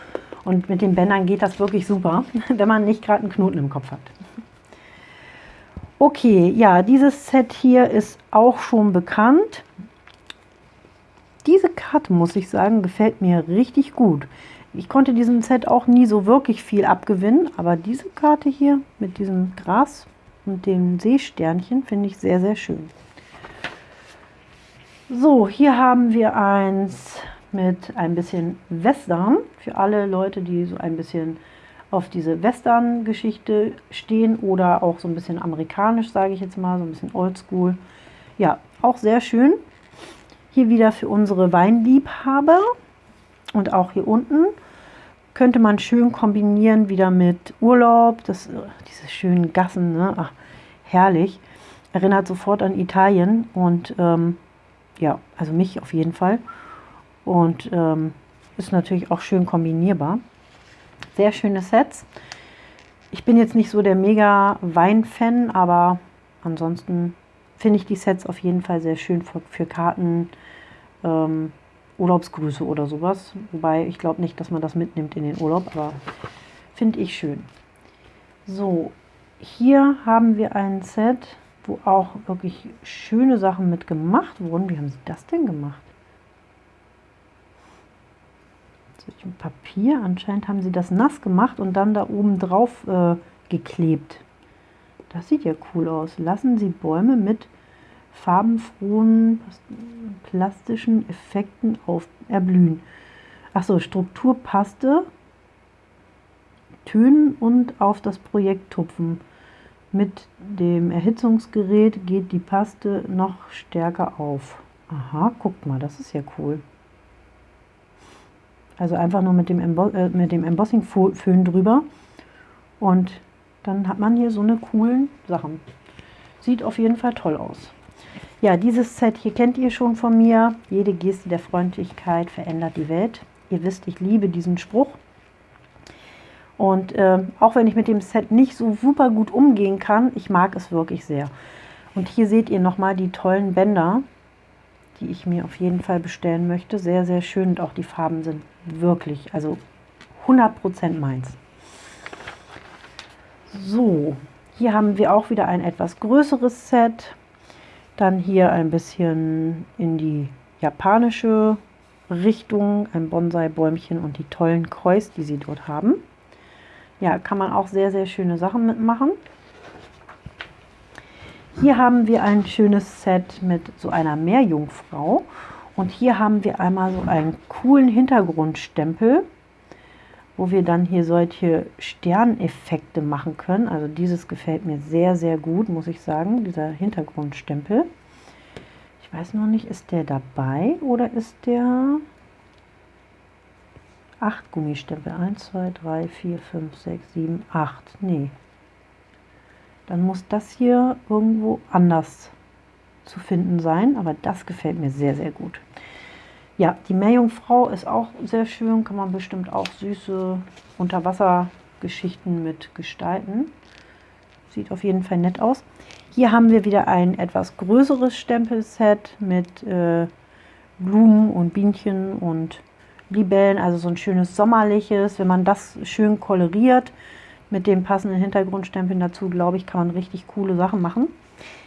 Und mit den Bändern geht das wirklich super, wenn man nicht gerade einen Knoten im Kopf hat. Okay, ja, dieses Set hier ist auch schon bekannt. Diese Karte, muss ich sagen, gefällt mir richtig gut. Ich konnte diesem Set auch nie so wirklich viel abgewinnen, aber diese Karte hier mit diesem Gras und dem Seesternchen finde ich sehr, sehr schön. So, hier haben wir eins mit ein bisschen Western. Für alle Leute, die so ein bisschen auf diese Western-Geschichte stehen oder auch so ein bisschen amerikanisch, sage ich jetzt mal, so ein bisschen oldschool. Ja, auch sehr schön. Hier wieder für unsere Weinliebhaber und auch hier unten könnte man schön kombinieren wieder mit Urlaub, das, diese schönen Gassen, ne? Ach, herrlich. Erinnert sofort an Italien und ähm, ja, also mich auf jeden Fall. Und ähm, ist natürlich auch schön kombinierbar. Sehr schöne Sets. Ich bin jetzt nicht so der mega Wein-Fan, aber ansonsten finde ich die Sets auf jeden Fall sehr schön für, für Karten, ähm, Urlaubsgrüße oder sowas. Wobei ich glaube nicht, dass man das mitnimmt in den Urlaub, aber finde ich schön. So, hier haben wir ein Set, wo auch wirklich schöne Sachen mit gemacht wurden. Wie haben sie das denn gemacht? Solch Papier, anscheinend haben sie das nass gemacht und dann da oben drauf äh, geklebt. Das sieht ja cool aus. Lassen Sie Bäume mit farbenfrohen plastischen Effekten auf erblühen. Achso, Struktur passte, Tönen und auf das Projekt tupfen. Mit dem Erhitzungsgerät geht die Paste noch stärker auf. Aha, guckt mal, das ist ja cool. Also einfach nur mit dem, Embo äh, dem Embossing-Föhn drüber und dann hat man hier so eine coolen Sachen. Sieht auf jeden Fall toll aus. Ja, dieses Set hier kennt ihr schon von mir. Jede Geste der Freundlichkeit verändert die Welt. Ihr wisst, ich liebe diesen Spruch. Und äh, auch wenn ich mit dem Set nicht so super gut umgehen kann, ich mag es wirklich sehr. Und hier seht ihr nochmal die tollen Bänder, die ich mir auf jeden Fall bestellen möchte. Sehr, sehr schön und auch die Farben sind wirklich, also 100% meins. So, hier haben wir auch wieder ein etwas größeres Set. Dann hier ein bisschen in die japanische Richtung, ein Bonsai-Bäumchen und die tollen Kreuz, die sie dort haben. Ja, kann man auch sehr, sehr schöne Sachen mitmachen. Hier haben wir ein schönes Set mit so einer Meerjungfrau. Und hier haben wir einmal so einen coolen Hintergrundstempel, wo wir dann hier solche Sterneffekte machen können. Also dieses gefällt mir sehr, sehr gut, muss ich sagen, dieser Hintergrundstempel. Ich weiß noch nicht, ist der dabei oder ist der 8 Gummistempel? 1, 2, 3, 4, 5, 6, 7, 8. Nee, dann muss das hier irgendwo anders zu finden sein. Aber das gefällt mir sehr, sehr gut. Ja, die Meerjungfrau ist auch sehr schön. Kann man bestimmt auch süße Unterwassergeschichten mit gestalten. Sieht auf jeden Fall nett aus. Hier haben wir wieder ein etwas größeres Stempelset mit äh, Blumen und Bienchen und Libellen. Also so ein schönes sommerliches. Wenn man das schön koloriert, mit dem passenden Hintergrundstempeln dazu, glaube ich, kann man richtig coole Sachen machen.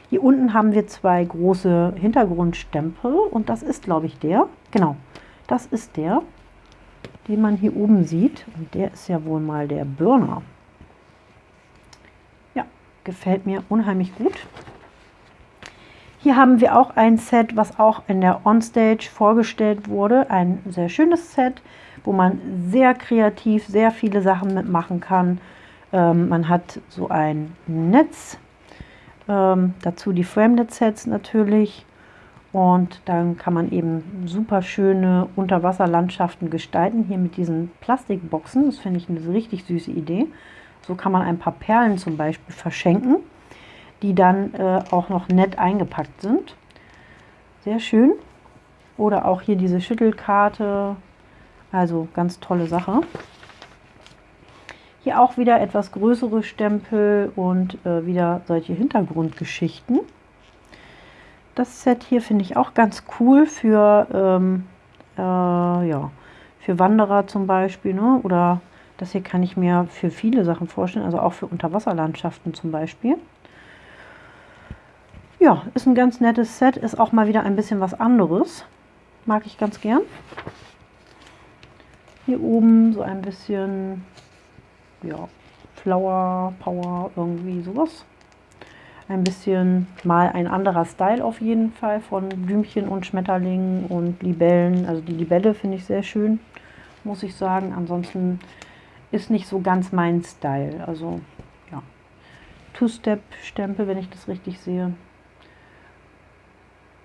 Hier unten haben wir zwei große Hintergrundstempel und das ist, glaube ich, der. Genau, das ist der, den man hier oben sieht. Und der ist ja wohl mal der Burner. Ja, gefällt mir unheimlich gut. Hier haben wir auch ein Set, was auch in der Onstage vorgestellt wurde. Ein sehr schönes Set, wo man sehr kreativ sehr viele Sachen mitmachen kann. Ähm, man hat so ein Netz, ähm, dazu die Framenet-Sets natürlich. Und dann kann man eben super schöne Unterwasserlandschaften gestalten, hier mit diesen Plastikboxen. Das finde ich eine richtig süße Idee. So kann man ein paar Perlen zum Beispiel verschenken, die dann äh, auch noch nett eingepackt sind. Sehr schön. Oder auch hier diese Schüttelkarte. Also ganz tolle Sache. Hier auch wieder etwas größere Stempel und äh, wieder solche Hintergrundgeschichten. Das Set hier finde ich auch ganz cool für, ähm, äh, ja, für Wanderer zum Beispiel. Ne? Oder das hier kann ich mir für viele Sachen vorstellen, also auch für Unterwasserlandschaften zum Beispiel. Ja, ist ein ganz nettes Set, ist auch mal wieder ein bisschen was anderes. Mag ich ganz gern. Hier oben so ein bisschen ja, Flower, Power, irgendwie sowas. Ein bisschen mal ein anderer Style auf jeden Fall von Blümchen und Schmetterlingen und Libellen. Also die Libelle finde ich sehr schön, muss ich sagen. Ansonsten ist nicht so ganz mein Style. Also ja, Two-Step-Stempel, wenn ich das richtig sehe.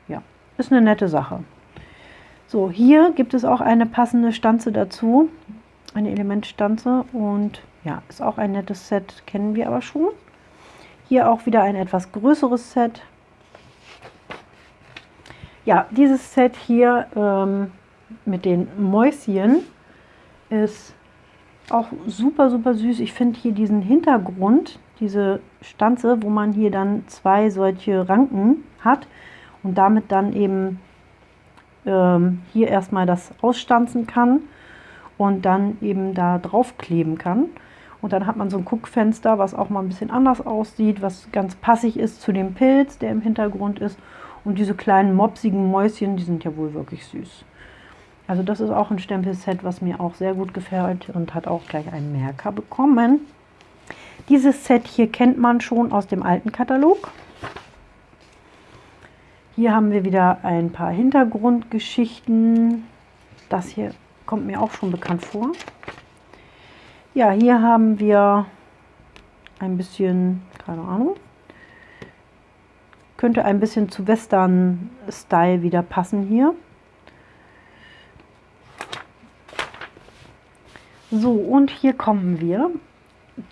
Ja, ist eine nette Sache. So, hier gibt es auch eine passende Stanze dazu, eine Elementstanze und ja, ist auch ein nettes Set, kennen wir aber schon. Hier auch wieder ein etwas größeres Set. Ja, dieses Set hier ähm, mit den Mäuschen ist auch super, super süß. Ich finde hier diesen Hintergrund, diese Stanze, wo man hier dann zwei solche Ranken hat und damit dann eben ähm, hier erstmal das ausstanzen kann und dann eben da drauf kleben kann. Und dann hat man so ein Guckfenster, was auch mal ein bisschen anders aussieht, was ganz passig ist zu dem Pilz, der im Hintergrund ist. Und diese kleinen mopsigen Mäuschen, die sind ja wohl wirklich süß. Also das ist auch ein Stempelset, was mir auch sehr gut gefällt und hat auch gleich einen Merker bekommen. Dieses Set hier kennt man schon aus dem alten Katalog. Hier haben wir wieder ein paar Hintergrundgeschichten. Das hier kommt mir auch schon bekannt vor. Ja, hier haben wir ein bisschen, keine Ahnung, könnte ein bisschen zu Western-Style wieder passen hier. So, und hier kommen wir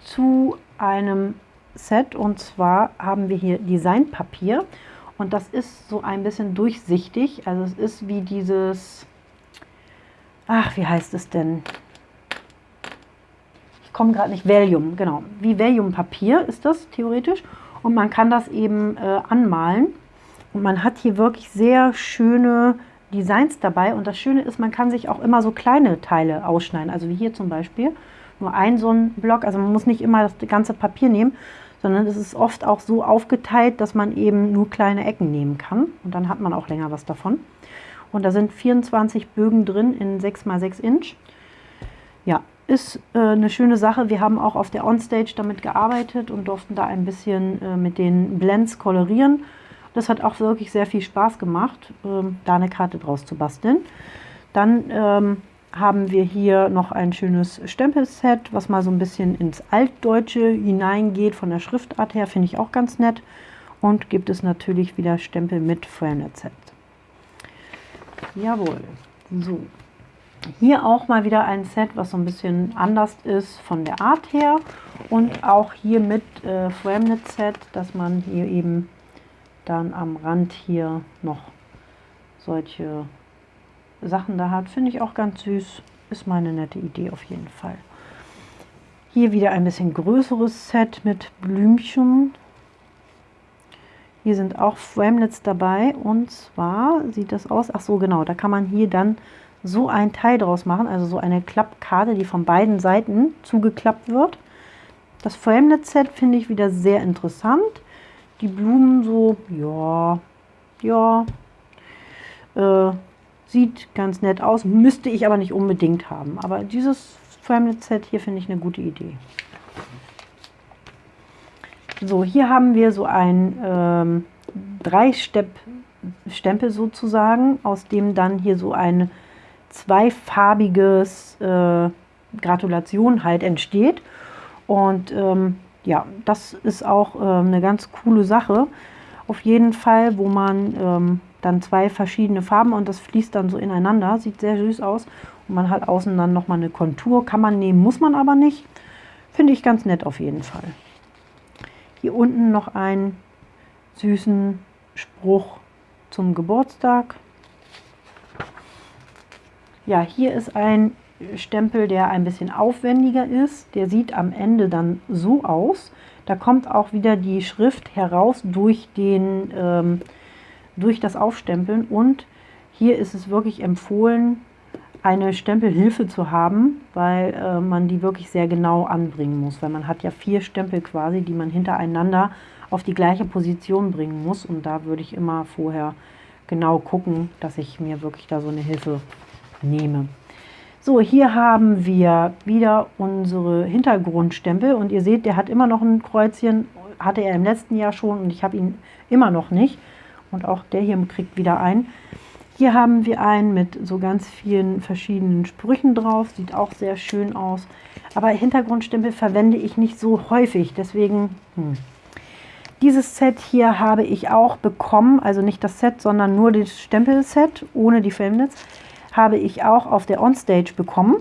zu einem Set. Und zwar haben wir hier Designpapier. Und das ist so ein bisschen durchsichtig, also es ist wie dieses, ach wie heißt es denn, komme gerade nicht, Valium, genau, wie Valium-Papier ist das theoretisch. Und man kann das eben äh, anmalen. Und man hat hier wirklich sehr schöne Designs dabei. Und das Schöne ist, man kann sich auch immer so kleine Teile ausschneiden, also wie hier zum Beispiel, nur ein so ein Block, also man muss nicht immer das ganze Papier nehmen, sondern es ist oft auch so aufgeteilt, dass man eben nur kleine Ecken nehmen kann. Und dann hat man auch länger was davon. Und da sind 24 Bögen drin in 6x6 Inch. Ja, ist äh, eine schöne Sache. Wir haben auch auf der Onstage damit gearbeitet und durften da ein bisschen äh, mit den Blends kolorieren. Das hat auch wirklich sehr viel Spaß gemacht, ähm, da eine Karte draus zu basteln. Dann ähm, haben wir hier noch ein schönes Stempelset, was mal so ein bisschen ins Altdeutsche hineingeht, von der Schriftart her, finde ich auch ganz nett. Und gibt es natürlich wieder Stempel mit Feuernetzset. Jawohl, so. Hier auch mal wieder ein Set, was so ein bisschen anders ist von der Art her. Und auch hier mit äh, Framenet-Set, dass man hier eben dann am Rand hier noch solche Sachen da hat. Finde ich auch ganz süß. Ist meine nette Idee auf jeden Fall. Hier wieder ein bisschen größeres Set mit Blümchen. Hier sind auch Framelets dabei und zwar sieht das aus, ach so genau, da kann man hier dann so ein Teil draus machen, also so eine Klappkarte, die von beiden Seiten zugeklappt wird. Das Framelet-Set finde ich wieder sehr interessant. Die Blumen so, ja, ja, äh, Sieht ganz nett aus, müsste ich aber nicht unbedingt haben. Aber dieses Framelit-Set hier finde ich eine gute Idee. So, hier haben wir so ein ähm, Drei-Stempel sozusagen, aus dem dann hier so ein zweifarbiges äh, Gratulation halt entsteht. Und ähm, ja, das ist auch äh, eine ganz coole Sache. Auf jeden Fall, wo man ähm, dann zwei verschiedene Farben und das fließt dann so ineinander. Sieht sehr süß aus. Und man hat außen dann nochmal eine Kontur. Kann man nehmen, muss man aber nicht. Finde ich ganz nett auf jeden Fall. Hier unten noch einen süßen Spruch zum Geburtstag. Ja, hier ist ein Stempel, der ein bisschen aufwendiger ist. Der sieht am Ende dann so aus. Da kommt auch wieder die Schrift heraus durch den ähm, durch das Aufstempeln und hier ist es wirklich empfohlen, eine Stempelhilfe zu haben, weil äh, man die wirklich sehr genau anbringen muss, weil man hat ja vier Stempel quasi, die man hintereinander auf die gleiche Position bringen muss und da würde ich immer vorher genau gucken, dass ich mir wirklich da so eine Hilfe nehme. So, hier haben wir wieder unsere Hintergrundstempel und ihr seht, der hat immer noch ein Kreuzchen, hatte er im letzten Jahr schon und ich habe ihn immer noch nicht. Und auch der hier kriegt wieder ein. Hier haben wir einen mit so ganz vielen verschiedenen Sprüchen drauf. Sieht auch sehr schön aus. Aber Hintergrundstempel verwende ich nicht so häufig. Deswegen, hm. Dieses Set hier habe ich auch bekommen. Also nicht das Set, sondern nur das Stempelset ohne die Filmnetz. Habe ich auch auf der Onstage bekommen.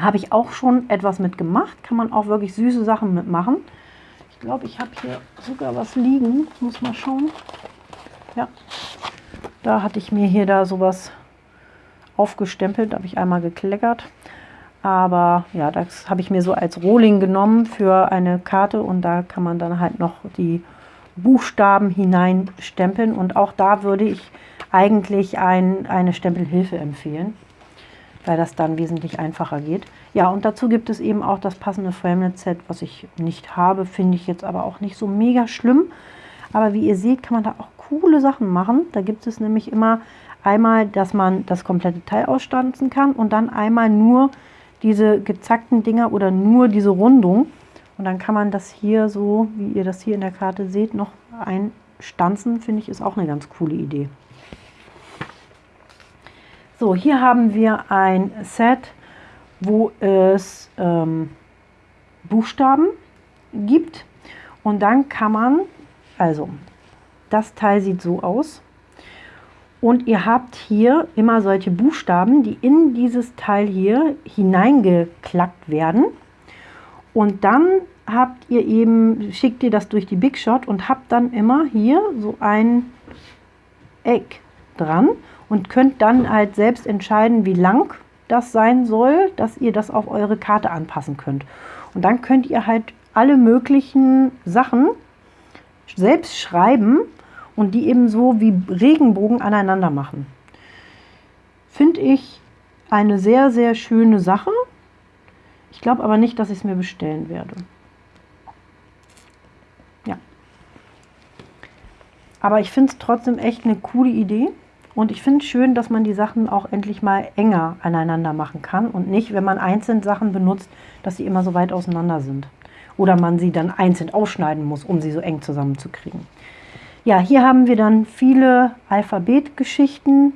Habe ich auch schon etwas mitgemacht. Kann man auch wirklich süße Sachen mitmachen. Ich glaube, ich habe hier sogar was liegen. Ich muss mal schauen. Ja, da hatte ich mir hier da sowas aufgestempelt, da habe ich einmal gekleckert. Aber ja, das habe ich mir so als Rohling genommen für eine Karte und da kann man dann halt noch die Buchstaben hineinstempeln. Und auch da würde ich eigentlich ein, eine Stempelhilfe empfehlen, weil das dann wesentlich einfacher geht. Ja, und dazu gibt es eben auch das passende Framelit-Set, was ich nicht habe, finde ich jetzt aber auch nicht so mega schlimm. Aber wie ihr seht, kann man da auch coole Sachen machen. Da gibt es nämlich immer einmal, dass man das komplette Teil ausstanzen kann und dann einmal nur diese gezackten Dinger oder nur diese Rundung. Und dann kann man das hier so, wie ihr das hier in der Karte seht, noch einstanzen. Finde ich, ist auch eine ganz coole Idee. So, hier haben wir ein Set, wo es ähm, Buchstaben gibt. Und dann kann man, also das Teil sieht so aus. Und ihr habt hier immer solche Buchstaben, die in dieses Teil hier hineingeklackt werden. Und dann habt ihr eben, schickt ihr das durch die Big Shot und habt dann immer hier so ein Eck dran und könnt dann halt selbst entscheiden, wie lang das sein soll, dass ihr das auf eure Karte anpassen könnt. Und dann könnt ihr halt alle möglichen Sachen selbst schreiben und die eben so wie Regenbogen aneinander machen. Finde ich eine sehr, sehr schöne Sache. Ich glaube aber nicht, dass ich es mir bestellen werde. Ja. Aber ich finde es trotzdem echt eine coole Idee. Und ich finde es schön, dass man die Sachen auch endlich mal enger aneinander machen kann und nicht, wenn man einzeln Sachen benutzt, dass sie immer so weit auseinander sind. Oder man sie dann einzeln ausschneiden muss, um sie so eng zusammenzukriegen. Ja, hier haben wir dann viele Alphabetgeschichten.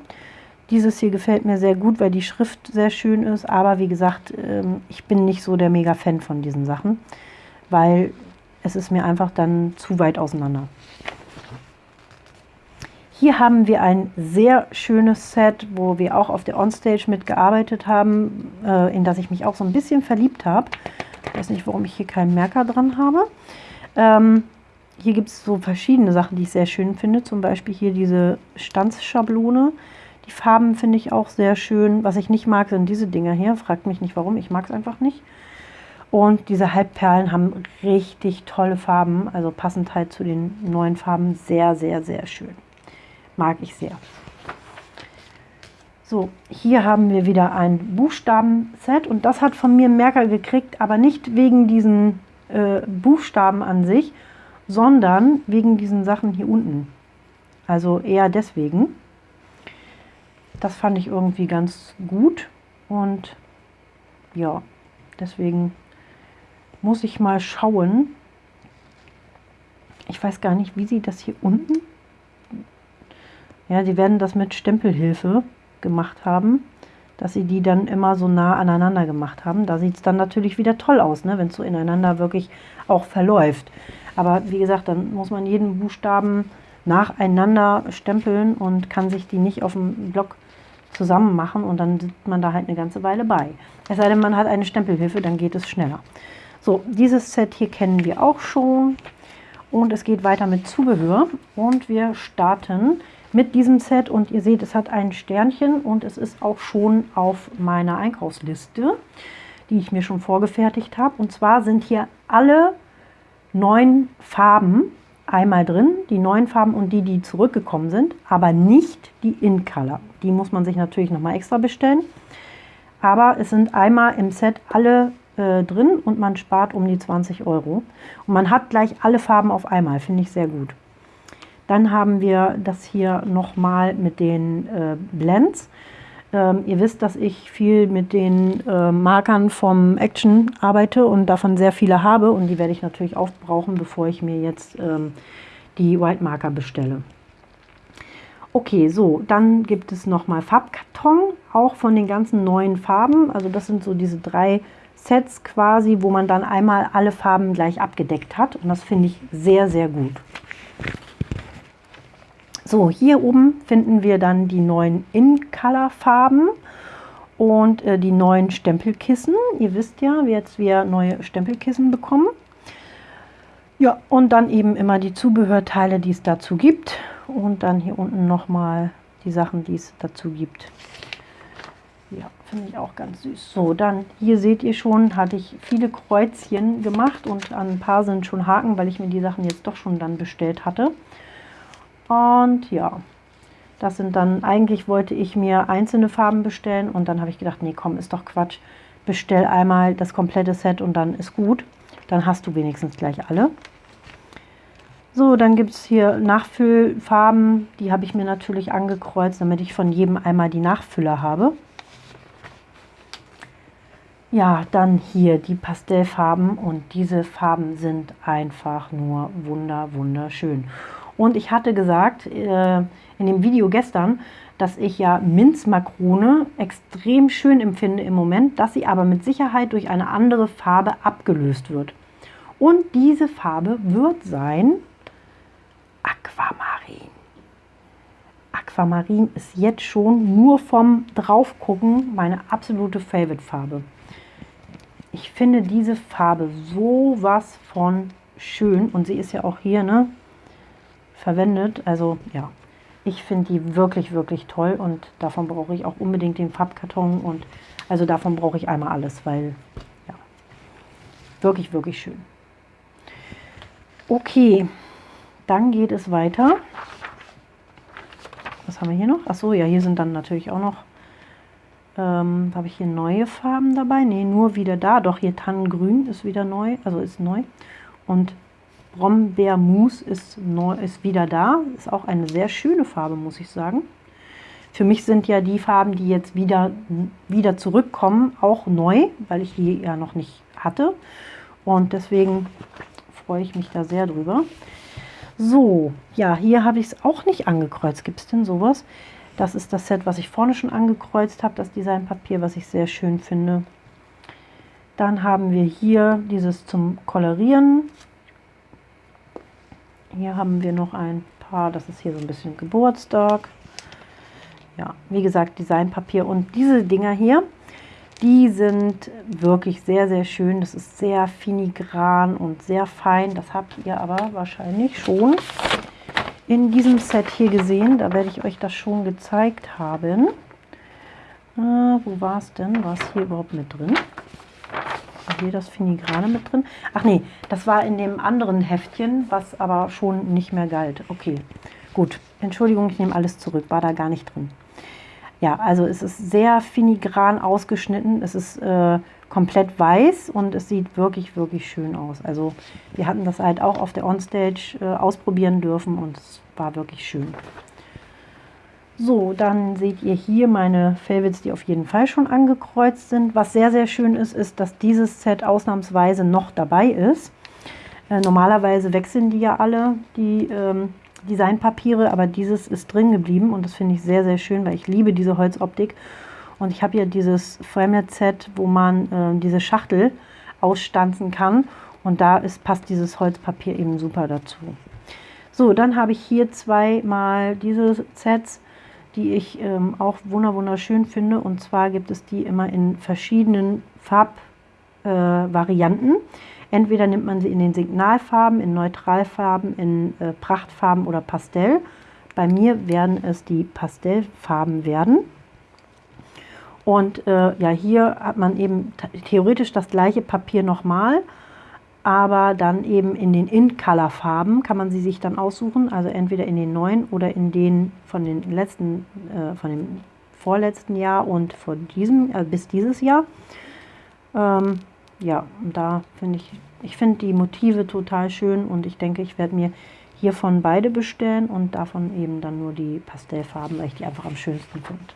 Dieses hier gefällt mir sehr gut, weil die Schrift sehr schön ist. Aber wie gesagt, ähm, ich bin nicht so der Mega-Fan von diesen Sachen, weil es ist mir einfach dann zu weit auseinander. Hier haben wir ein sehr schönes Set, wo wir auch auf der Onstage mitgearbeitet haben, äh, in das ich mich auch so ein bisschen verliebt habe. Ich weiß nicht, warum ich hier keinen Merker dran habe. Ähm, hier gibt es so verschiedene Sachen, die ich sehr schön finde. Zum Beispiel hier diese Stanzschablone. Die Farben finde ich auch sehr schön. Was ich nicht mag, sind diese Dinger hier. Fragt mich nicht warum, ich mag es einfach nicht. Und diese Halbperlen haben richtig tolle Farben, also passend halt zu den neuen Farben. Sehr, sehr, sehr schön. Mag ich sehr. So, hier haben wir wieder ein Buchstaben-Set und das hat von mir Merker gekriegt, aber nicht wegen diesen äh, Buchstaben an sich, sondern wegen diesen Sachen hier unten. Also eher deswegen. Das fand ich irgendwie ganz gut und ja, deswegen muss ich mal schauen. Ich weiß gar nicht, wie sie das hier unten... Ja, sie werden das mit Stempelhilfe gemacht haben, dass sie die dann immer so nah aneinander gemacht haben. Da sieht es dann natürlich wieder toll aus, ne, wenn es so ineinander wirklich auch verläuft. Aber wie gesagt, dann muss man jeden Buchstaben nacheinander stempeln und kann sich die nicht auf dem Block zusammen machen und dann sitzt man da halt eine ganze Weile bei. Es sei denn, man hat eine Stempelhilfe, dann geht es schneller. So, dieses Set hier kennen wir auch schon und es geht weiter mit Zubehör und wir starten mit diesem Set und ihr seht, es hat ein Sternchen und es ist auch schon auf meiner Einkaufsliste, die ich mir schon vorgefertigt habe. Und zwar sind hier alle neun Farben einmal drin, die neuen Farben und die, die zurückgekommen sind, aber nicht die In-Color. Die muss man sich natürlich nochmal extra bestellen. Aber es sind einmal im Set alle äh, drin und man spart um die 20 Euro. Und man hat gleich alle Farben auf einmal, finde ich sehr gut. Dann haben wir das hier nochmal mit den äh, Blends. Ähm, ihr wisst, dass ich viel mit den äh, Markern vom Action arbeite und davon sehr viele habe und die werde ich natürlich aufbrauchen, bevor ich mir jetzt ähm, die White Marker bestelle. Okay, so, dann gibt es nochmal Farbkarton, auch von den ganzen neuen Farben. Also das sind so diese drei Sets quasi, wo man dann einmal alle Farben gleich abgedeckt hat. Und das finde ich sehr, sehr gut. So, hier oben finden wir dann die neuen In-Color-Farben und äh, die neuen Stempelkissen. Ihr wisst ja, jetzt wir neue Stempelkissen bekommen. Ja, und dann eben immer die Zubehörteile, die es dazu gibt. Und dann hier unten nochmal die Sachen, die es dazu gibt. Ja, finde ich auch ganz süß. So, dann hier seht ihr schon, hatte ich viele Kreuzchen gemacht und an ein paar sind schon Haken, weil ich mir die Sachen jetzt doch schon dann bestellt hatte. Und ja, das sind dann, eigentlich wollte ich mir einzelne Farben bestellen und dann habe ich gedacht, nee, komm, ist doch Quatsch. Bestell einmal das komplette Set und dann ist gut. Dann hast du wenigstens gleich alle. So, dann gibt es hier Nachfüllfarben. Die habe ich mir natürlich angekreuzt, damit ich von jedem einmal die Nachfüller habe. Ja, dann hier die Pastellfarben und diese Farben sind einfach nur wunder, wunderschön. Und ich hatte gesagt äh, in dem Video gestern, dass ich ja Minzmakrone extrem schön empfinde im Moment, dass sie aber mit Sicherheit durch eine andere Farbe abgelöst wird. Und diese Farbe wird sein Aquamarin. Aquamarin ist jetzt schon nur vom Draufgucken meine absolute Favorite-Farbe. ich finde diese Farbe sowas von schön und sie ist ja auch hier ne, verwendet. Also ja, ich finde die wirklich, wirklich toll und davon brauche ich auch unbedingt den Farbkarton und also davon brauche ich einmal alles, weil ja, wirklich, wirklich schön. Okay, dann geht es weiter. Was haben wir hier noch? Achso, ja, hier sind dann natürlich auch noch, ähm, habe ich hier neue Farben dabei? Ne, nur wieder da. Doch, hier Tannengrün ist wieder neu, also ist neu. Und Brombeermus ist, neu, ist wieder da. Ist auch eine sehr schöne Farbe, muss ich sagen. Für mich sind ja die Farben, die jetzt wieder, wieder zurückkommen, auch neu, weil ich die ja noch nicht hatte. Und deswegen freue ich mich da sehr drüber. So, ja, hier habe ich es auch nicht angekreuzt. Gibt es denn sowas? Das ist das Set, was ich vorne schon angekreuzt habe, das Designpapier, was ich sehr schön finde. Dann haben wir hier dieses zum Kolorieren. Hier haben wir noch ein paar, das ist hier so ein bisschen Geburtstag. Ja, wie gesagt, Designpapier. Und diese Dinger hier, die sind wirklich sehr, sehr schön. Das ist sehr filigran und sehr fein. Das habt ihr aber wahrscheinlich schon in diesem Set hier gesehen. Da werde ich euch das schon gezeigt haben. Äh, wo war es denn? War es hier überhaupt mit drin? Hier das Finigrane mit drin? Ach nee, das war in dem anderen Heftchen, was aber schon nicht mehr galt. Okay, gut. Entschuldigung, ich nehme alles zurück. War da gar nicht drin. Ja, also es ist sehr filigran ausgeschnitten. Es ist äh, komplett weiß und es sieht wirklich, wirklich schön aus. Also wir hatten das halt auch auf der Onstage äh, ausprobieren dürfen und es war wirklich schön. So, dann seht ihr hier meine Favorites, die auf jeden Fall schon angekreuzt sind. Was sehr, sehr schön ist, ist, dass dieses Set ausnahmsweise noch dabei ist. Äh, normalerweise wechseln die ja alle, die ähm, Designpapiere, aber dieses ist drin geblieben und das finde ich sehr, sehr schön, weil ich liebe diese Holzoptik. Und ich habe hier dieses Framelit-Set, wo man äh, diese Schachtel ausstanzen kann und da ist, passt dieses Holzpapier eben super dazu. So, dann habe ich hier zweimal diese Sets, die ich ähm, auch wunderschön finde. Und zwar gibt es die immer in verschiedenen Farbvarianten. Äh, Entweder nimmt man sie in den Signalfarben, in Neutralfarben, in äh, Prachtfarben oder Pastell. Bei mir werden es die Pastellfarben werden. Und äh, ja, hier hat man eben theoretisch das gleiche Papier nochmal, aber dann eben in den In-Color-Farben kann man sie sich dann aussuchen, also entweder in den neuen oder in den von den letzten, äh, von dem vorletzten Jahr und von diesem, äh, bis dieses Jahr. Ähm, ja, da finde ich, ich finde die Motive total schön und ich denke, ich werde mir hiervon beide bestellen und davon eben dann nur die Pastellfarben, weil ich die einfach am schönsten finde.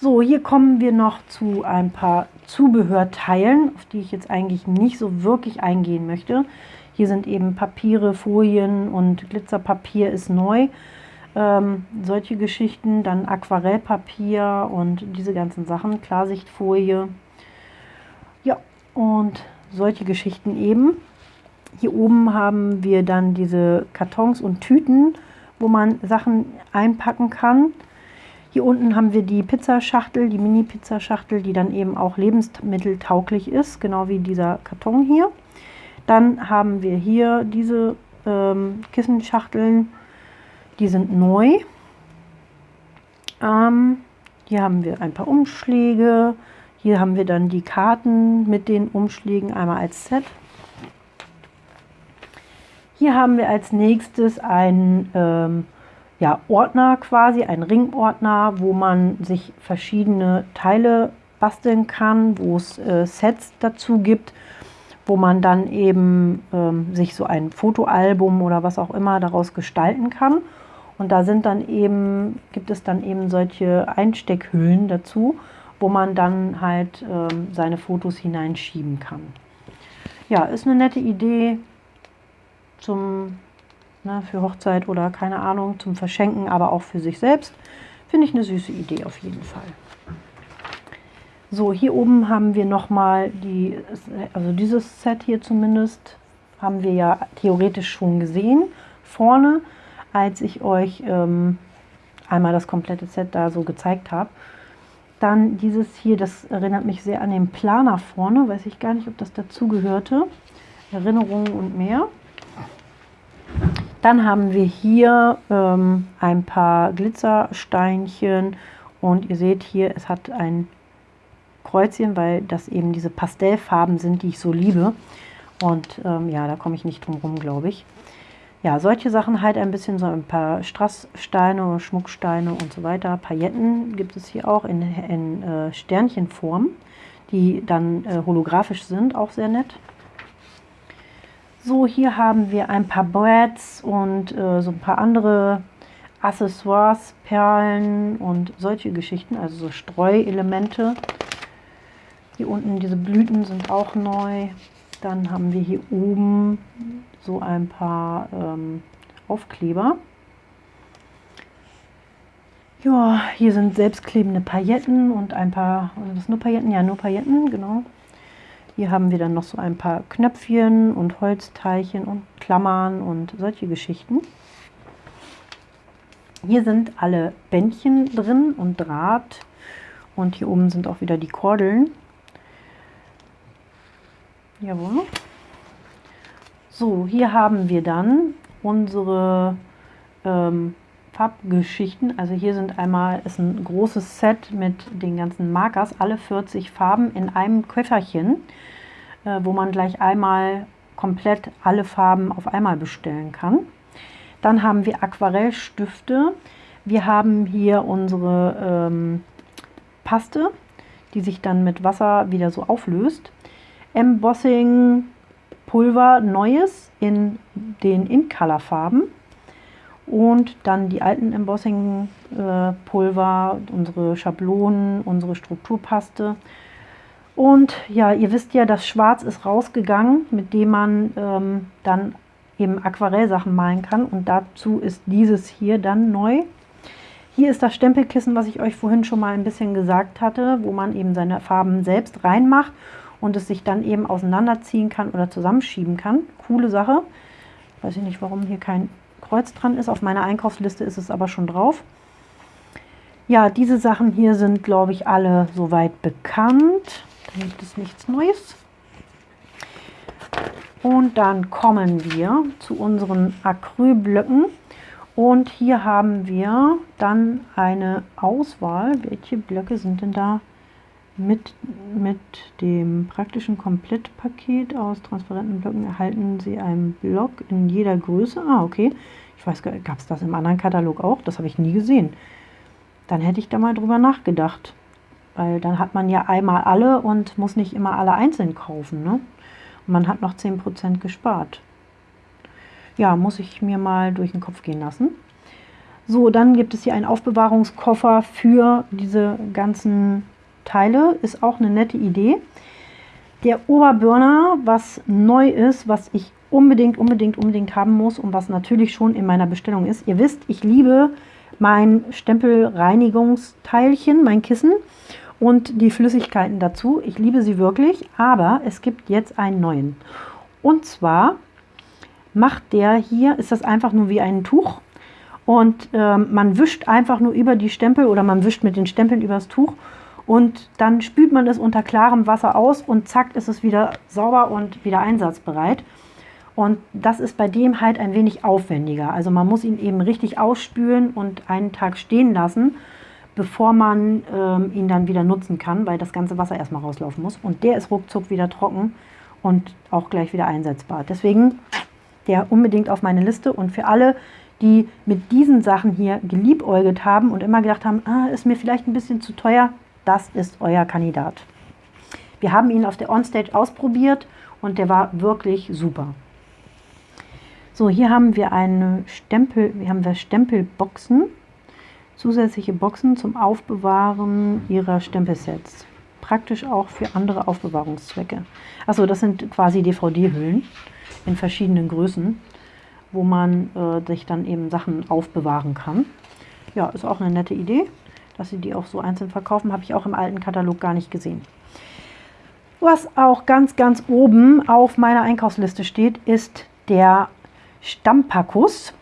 So, hier kommen wir noch zu ein paar Zubehörteilen, auf die ich jetzt eigentlich nicht so wirklich eingehen möchte. Hier sind eben Papiere, Folien und Glitzerpapier ist neu. Ähm, solche Geschichten, dann Aquarellpapier und diese ganzen Sachen, Klarsichtfolie, und solche Geschichten eben. Hier oben haben wir dann diese Kartons und Tüten, wo man Sachen einpacken kann. Hier unten haben wir die Pizzaschachtel, die Mini-Pizzaschachtel, die dann eben auch lebensmitteltauglich ist, genau wie dieser Karton hier. Dann haben wir hier diese ähm, Kissenschachteln, die sind neu. Ähm, hier haben wir ein paar Umschläge, hier haben wir dann die Karten mit den Umschlägen einmal als Set. Hier haben wir als nächstes einen ähm, ja, Ordner quasi, einen Ringordner, wo man sich verschiedene Teile basteln kann, wo es äh, Sets dazu gibt, wo man dann eben ähm, sich so ein Fotoalbum oder was auch immer daraus gestalten kann. Und da sind dann eben, gibt es dann eben solche Einsteckhüllen dazu, wo man dann halt ähm, seine Fotos hineinschieben kann. Ja, ist eine nette Idee zum, ne, für Hochzeit oder keine Ahnung, zum Verschenken, aber auch für sich selbst. Finde ich eine süße Idee auf jeden Fall. So, hier oben haben wir nochmal die, also dieses Set hier zumindest, haben wir ja theoretisch schon gesehen. Vorne, als ich euch ähm, einmal das komplette Set da so gezeigt habe. Dann dieses hier, das erinnert mich sehr an den Planer vorne. Weiß ich gar nicht, ob das dazugehörte. Erinnerungen und mehr. Dann haben wir hier ähm, ein paar Glitzersteinchen und ihr seht hier, es hat ein Kreuzchen, weil das eben diese Pastellfarben sind, die ich so liebe. Und ähm, ja, da komme ich nicht drum rum, glaube ich. Ja, solche Sachen halt ein bisschen so ein paar Strasssteine, Schmucksteine und so weiter. Pailletten gibt es hier auch in, in äh, Sternchenform, die dann äh, holographisch sind, auch sehr nett. So, hier haben wir ein paar Brads und äh, so ein paar andere Accessoires, Perlen und solche Geschichten, also so Streuelemente. Hier unten diese Blüten sind auch neu. Dann haben wir hier oben so ein paar ähm, Aufkleber. Ja, hier sind selbstklebende Pailletten und ein paar, also das nur Pailletten? Ja, nur Pailletten, genau. Hier haben wir dann noch so ein paar Knöpfchen und Holzteilchen und Klammern und solche Geschichten. Hier sind alle Bändchen drin und Draht und hier oben sind auch wieder die Kordeln. Jawohl. So, hier haben wir dann unsere ähm, Farbgeschichten. Also hier sind einmal, ist ein großes Set mit den ganzen Markers, alle 40 Farben in einem Köfferchen, äh, wo man gleich einmal komplett alle Farben auf einmal bestellen kann. Dann haben wir Aquarellstifte. Wir haben hier unsere ähm, Paste, die sich dann mit Wasser wieder so auflöst. Embossing Pulver Neues in den In-Color-Farben und dann die alten Embossing äh, unsere Schablonen, unsere Strukturpaste. Und ja, ihr wisst ja, das Schwarz ist rausgegangen, mit dem man ähm, dann eben Aquarellsachen malen kann. Und dazu ist dieses hier dann neu. Hier ist das Stempelkissen, was ich euch vorhin schon mal ein bisschen gesagt hatte, wo man eben seine Farben selbst reinmacht und es sich dann eben auseinanderziehen kann oder zusammenschieben kann. Coole Sache. Weiß ich nicht, warum hier kein Kreuz dran ist. Auf meiner Einkaufsliste ist es aber schon drauf. Ja, diese Sachen hier sind, glaube ich, alle soweit bekannt. Da gibt es nichts Neues. Und dann kommen wir zu unseren Acrylblöcken. Und hier haben wir dann eine Auswahl. Welche Blöcke sind denn da mit, mit dem praktischen Komplettpaket aus transparenten Blöcken erhalten Sie einen Block in jeder Größe. Ah, okay. Ich weiß gab es das im anderen Katalog auch? Das habe ich nie gesehen. Dann hätte ich da mal drüber nachgedacht. Weil dann hat man ja einmal alle und muss nicht immer alle einzeln kaufen. Ne? Und man hat noch 10% gespart. Ja, muss ich mir mal durch den Kopf gehen lassen. So, dann gibt es hier einen Aufbewahrungskoffer für diese ganzen Teile. Ist auch eine nette Idee. Der Oberburner, was neu ist, was ich unbedingt, unbedingt, unbedingt haben muss und was natürlich schon in meiner Bestellung ist. Ihr wisst, ich liebe mein Stempelreinigungsteilchen, mein Kissen und die Flüssigkeiten dazu. Ich liebe sie wirklich, aber es gibt jetzt einen neuen. Und zwar macht der hier, ist das einfach nur wie ein Tuch und ähm, man wischt einfach nur über die Stempel oder man wischt mit den Stempeln übers Tuch und dann spült man es unter klarem Wasser aus und zack ist es wieder sauber und wieder einsatzbereit. Und das ist bei dem halt ein wenig aufwendiger. Also man muss ihn eben richtig ausspülen und einen Tag stehen lassen, bevor man ähm, ihn dann wieder nutzen kann, weil das ganze Wasser erstmal rauslaufen muss. Und der ist ruckzuck wieder trocken und auch gleich wieder einsetzbar. Deswegen der unbedingt auf meine Liste. Und für alle, die mit diesen Sachen hier geliebäugelt haben und immer gedacht haben, ah, ist mir vielleicht ein bisschen zu teuer, das ist euer Kandidat. Wir haben ihn auf der Onstage ausprobiert und der war wirklich super. So, hier haben wir eine Stempel, wir haben wir Stempelboxen, zusätzliche Boxen zum Aufbewahren ihrer Stempelsets. Praktisch auch für andere Aufbewahrungszwecke. Achso, das sind quasi DVD-Hüllen in verschiedenen Größen, wo man äh, sich dann eben Sachen aufbewahren kann. Ja, ist auch eine nette Idee dass sie die auch so einzeln verkaufen, habe ich auch im alten Katalog gar nicht gesehen. Was auch ganz, ganz oben auf meiner Einkaufsliste steht, ist der Stampacus.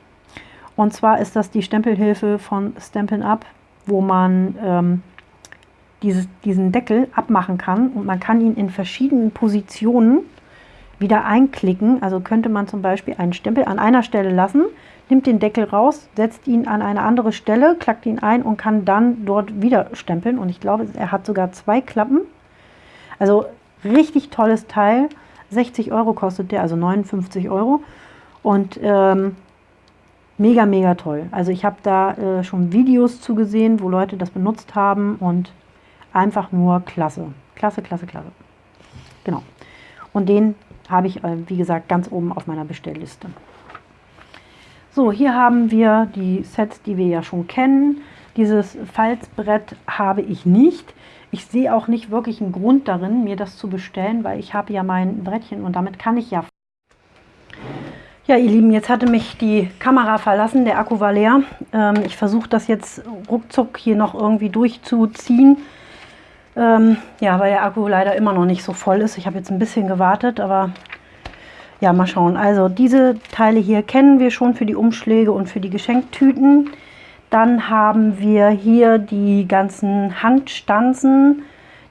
Und zwar ist das die Stempelhilfe von Stampin' Up, wo man ähm, dieses, diesen Deckel abmachen kann und man kann ihn in verschiedenen Positionen wieder einklicken. Also könnte man zum Beispiel einen Stempel an einer Stelle lassen, nimmt den Deckel raus, setzt ihn an eine andere Stelle, klackt ihn ein und kann dann dort wieder stempeln. Und ich glaube, er hat sogar zwei Klappen. Also richtig tolles Teil. 60 Euro kostet der, also 59 Euro. Und ähm, mega, mega toll. Also ich habe da äh, schon Videos zugesehen, wo Leute das benutzt haben und einfach nur klasse. Klasse, klasse, klasse. Genau. Und den habe ich, äh, wie gesagt, ganz oben auf meiner Bestellliste. So, hier haben wir die Sets, die wir ja schon kennen. Dieses Falzbrett habe ich nicht. Ich sehe auch nicht wirklich einen Grund darin, mir das zu bestellen, weil ich habe ja mein Brettchen und damit kann ich ja... Ja, ihr Lieben, jetzt hatte mich die Kamera verlassen, der Akku war leer. Ähm, ich versuche das jetzt ruckzuck hier noch irgendwie durchzuziehen. Ähm, ja, weil der Akku leider immer noch nicht so voll ist. Ich habe jetzt ein bisschen gewartet, aber ja, mal schauen. Also diese Teile hier kennen wir schon für die Umschläge und für die Geschenktüten. Dann haben wir hier die ganzen Handstanzen,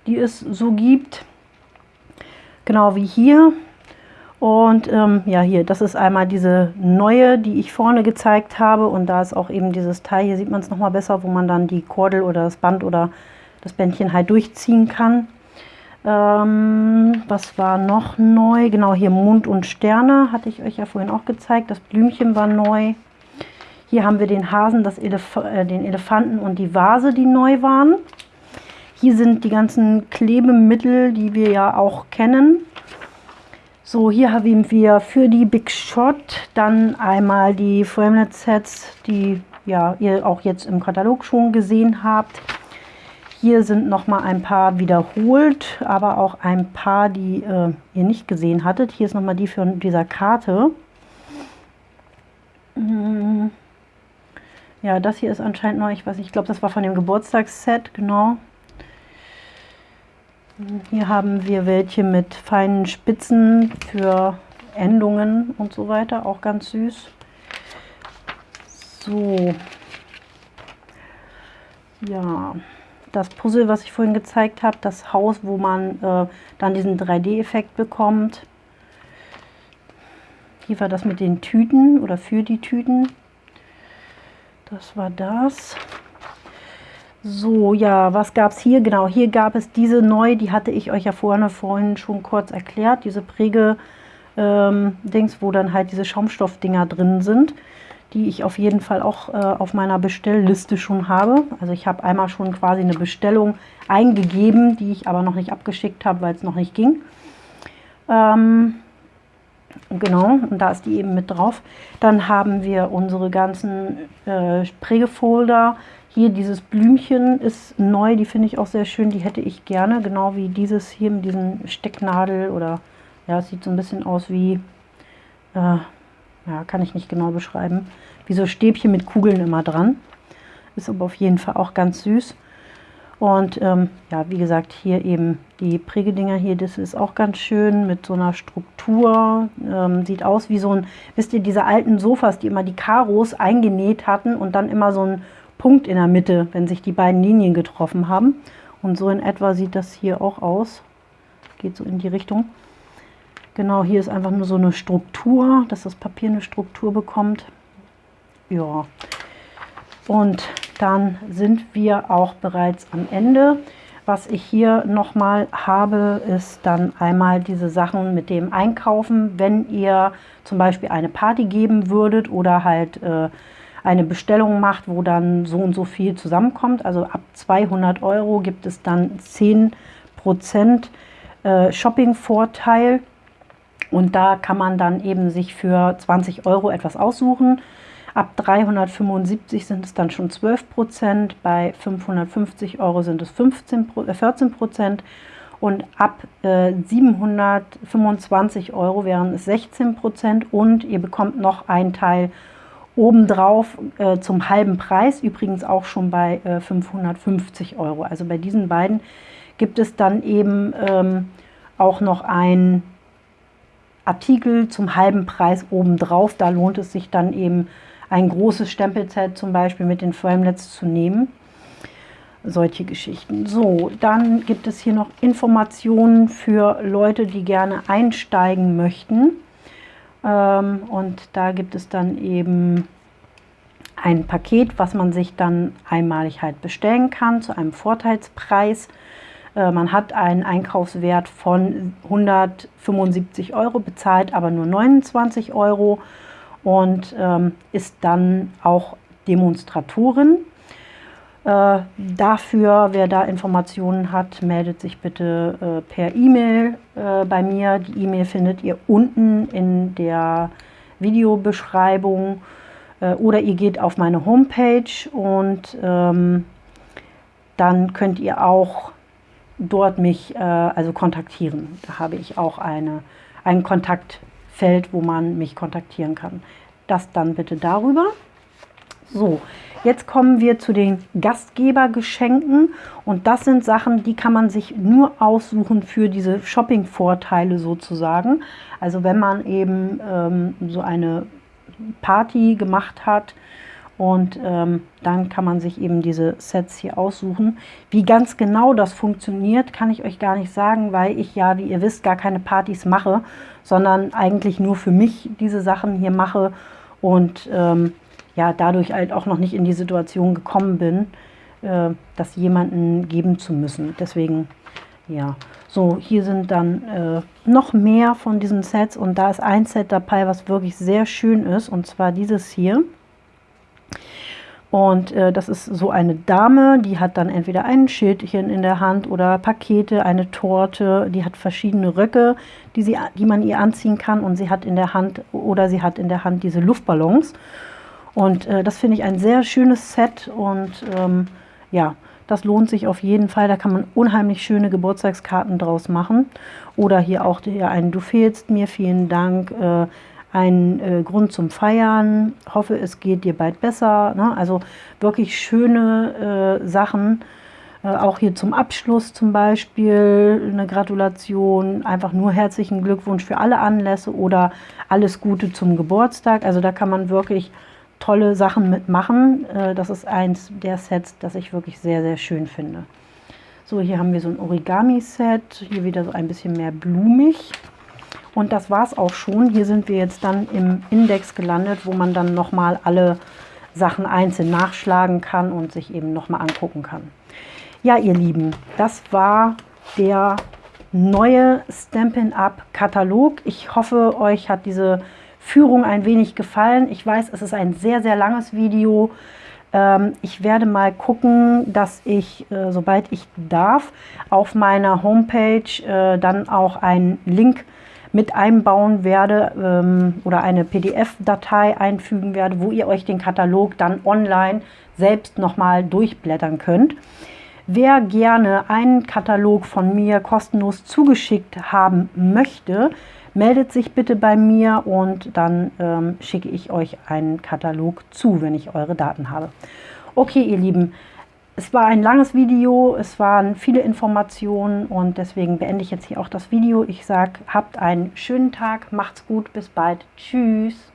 die es so gibt. Genau wie hier. Und ähm, ja, hier, das ist einmal diese neue, die ich vorne gezeigt habe. Und da ist auch eben dieses Teil, hier sieht man es nochmal besser, wo man dann die Kordel oder das Band oder das Bändchen halt durchziehen kann. Ähm, was war noch neu? Genau, hier Mond und Sterne hatte ich euch ja vorhin auch gezeigt. Das Blümchen war neu. Hier haben wir den Hasen, das Elef äh, den Elefanten und die Vase, die neu waren. Hier sind die ganzen Klebemittel, die wir ja auch kennen. So, hier haben wir für die Big Shot dann einmal die Framelit Sets, die ja, ihr auch jetzt im Katalog schon gesehen habt. Hier sind noch mal ein paar wiederholt, aber auch ein paar, die äh, ihr nicht gesehen hattet. Hier ist noch mal die von dieser Karte. Hm. Ja, das hier ist anscheinend neu. Ich weiß nicht, ich glaube, das war von dem Geburtstagsset, genau. Hier haben wir welche mit feinen Spitzen für Endungen und so weiter. Auch ganz süß. So. Ja das Puzzle, was ich vorhin gezeigt habe, das Haus, wo man äh, dann diesen 3D-Effekt bekommt. Hier war das mit den Tüten oder für die Tüten. Das war das. So, ja, was gab es hier? Genau, hier gab es diese neu, die hatte ich euch ja vorhin, vorhin schon kurz erklärt. Diese Präge-Dings, ähm, wo dann halt diese Schaumstoffdinger drin sind die ich auf jeden Fall auch äh, auf meiner Bestellliste schon habe. Also ich habe einmal schon quasi eine Bestellung eingegeben, die ich aber noch nicht abgeschickt habe, weil es noch nicht ging. Ähm, genau, und da ist die eben mit drauf. Dann haben wir unsere ganzen äh, Prägefolder. Hier dieses Blümchen ist neu, die finde ich auch sehr schön, die hätte ich gerne, genau wie dieses hier mit diesem Stecknadel oder ja, es sieht so ein bisschen aus wie äh, ja, kann ich nicht genau beschreiben, wie so Stäbchen mit Kugeln immer dran. Ist aber auf jeden Fall auch ganz süß. Und ähm, ja, wie gesagt, hier eben die Prägedinger hier, das ist auch ganz schön mit so einer Struktur. Ähm, sieht aus wie so ein, wisst ihr, diese alten Sofas, die immer die Karos eingenäht hatten und dann immer so ein Punkt in der Mitte, wenn sich die beiden Linien getroffen haben. Und so in etwa sieht das hier auch aus. Geht so in die Richtung. Genau, hier ist einfach nur so eine Struktur, dass das Papier eine Struktur bekommt. Ja, und dann sind wir auch bereits am Ende. Was ich hier nochmal habe, ist dann einmal diese Sachen mit dem Einkaufen, wenn ihr zum Beispiel eine Party geben würdet oder halt äh, eine Bestellung macht, wo dann so und so viel zusammenkommt. Also ab 200 Euro gibt es dann 10% äh, Shopping-Vorteil. Und da kann man dann eben sich für 20 Euro etwas aussuchen. Ab 375 sind es dann schon 12 Prozent, bei 550 Euro sind es 15, äh 14 Prozent und ab äh, 725 Euro wären es 16 Prozent und ihr bekommt noch einen Teil obendrauf äh, zum halben Preis, übrigens auch schon bei äh, 550 Euro. Also bei diesen beiden gibt es dann eben ähm, auch noch ein Artikel zum halben Preis obendrauf. Da lohnt es sich dann eben ein großes Stempelset zum Beispiel mit den Framelets zu nehmen. solche Geschichten. So, dann gibt es hier noch Informationen für Leute, die gerne einsteigen möchten. Ähm, und da gibt es dann eben ein Paket, was man sich dann einmalig halt bestellen kann zu einem Vorteilspreis. Äh, man hat einen Einkaufswert von 175 Euro, bezahlt aber nur 29 Euro und ähm, ist dann auch Demonstratorin. Äh, dafür, wer da Informationen hat, meldet sich bitte äh, per E-Mail äh, bei mir. Die E-Mail findet ihr unten in der Videobeschreibung äh, oder ihr geht auf meine Homepage und ähm, dann könnt ihr auch dort mich äh, also kontaktieren. Da habe ich auch eine, ein Kontaktfeld, wo man mich kontaktieren kann. Das dann bitte darüber. So, jetzt kommen wir zu den Gastgebergeschenken und das sind Sachen, die kann man sich nur aussuchen für diese Shopping-Vorteile sozusagen. Also wenn man eben ähm, so eine Party gemacht hat und ähm, dann kann man sich eben diese Sets hier aussuchen. Wie ganz genau das funktioniert, kann ich euch gar nicht sagen, weil ich ja, wie ihr wisst, gar keine Partys mache, sondern eigentlich nur für mich diese Sachen hier mache und ähm, ja, dadurch halt auch noch nicht in die Situation gekommen bin, äh, das jemanden geben zu müssen. Deswegen, ja. So, hier sind dann äh, noch mehr von diesen Sets und da ist ein Set dabei, was wirklich sehr schön ist und zwar dieses hier. Und äh, das ist so eine Dame, die hat dann entweder ein Schildchen in der Hand oder Pakete, eine Torte, die hat verschiedene Röcke, die, sie, die man ihr anziehen kann und sie hat in der Hand oder sie hat in der Hand diese Luftballons. Und äh, das finde ich ein sehr schönes Set und ähm, ja, das lohnt sich auf jeden Fall. Da kann man unheimlich schöne Geburtstagskarten draus machen. Oder hier auch der ein Du fehlst mir, vielen Dank. Äh, ein äh, Grund zum Feiern. Hoffe, es geht dir bald besser. Ne? Also wirklich schöne äh, Sachen. Äh, auch hier zum Abschluss zum Beispiel eine Gratulation. Einfach nur herzlichen Glückwunsch für alle Anlässe oder alles Gute zum Geburtstag. Also da kann man wirklich tolle Sachen mitmachen. Äh, das ist eins der Sets, das ich wirklich sehr, sehr schön finde. So, hier haben wir so ein Origami-Set. Hier wieder so ein bisschen mehr blumig. Und das war es auch schon. Hier sind wir jetzt dann im Index gelandet, wo man dann nochmal alle Sachen einzeln nachschlagen kann und sich eben nochmal angucken kann. Ja, ihr Lieben, das war der neue Stampin' Up Katalog. Ich hoffe, euch hat diese Führung ein wenig gefallen. Ich weiß, es ist ein sehr, sehr langes Video. Ähm, ich werde mal gucken, dass ich, äh, sobald ich darf, auf meiner Homepage äh, dann auch einen Link mit einbauen werde ähm, oder eine PDF-Datei einfügen werde, wo ihr euch den Katalog dann online selbst nochmal durchblättern könnt. Wer gerne einen Katalog von mir kostenlos zugeschickt haben möchte, meldet sich bitte bei mir und dann ähm, schicke ich euch einen Katalog zu, wenn ich eure Daten habe. Okay, ihr Lieben, es war ein langes Video, es waren viele Informationen und deswegen beende ich jetzt hier auch das Video. Ich sage, habt einen schönen Tag, macht's gut, bis bald, tschüss.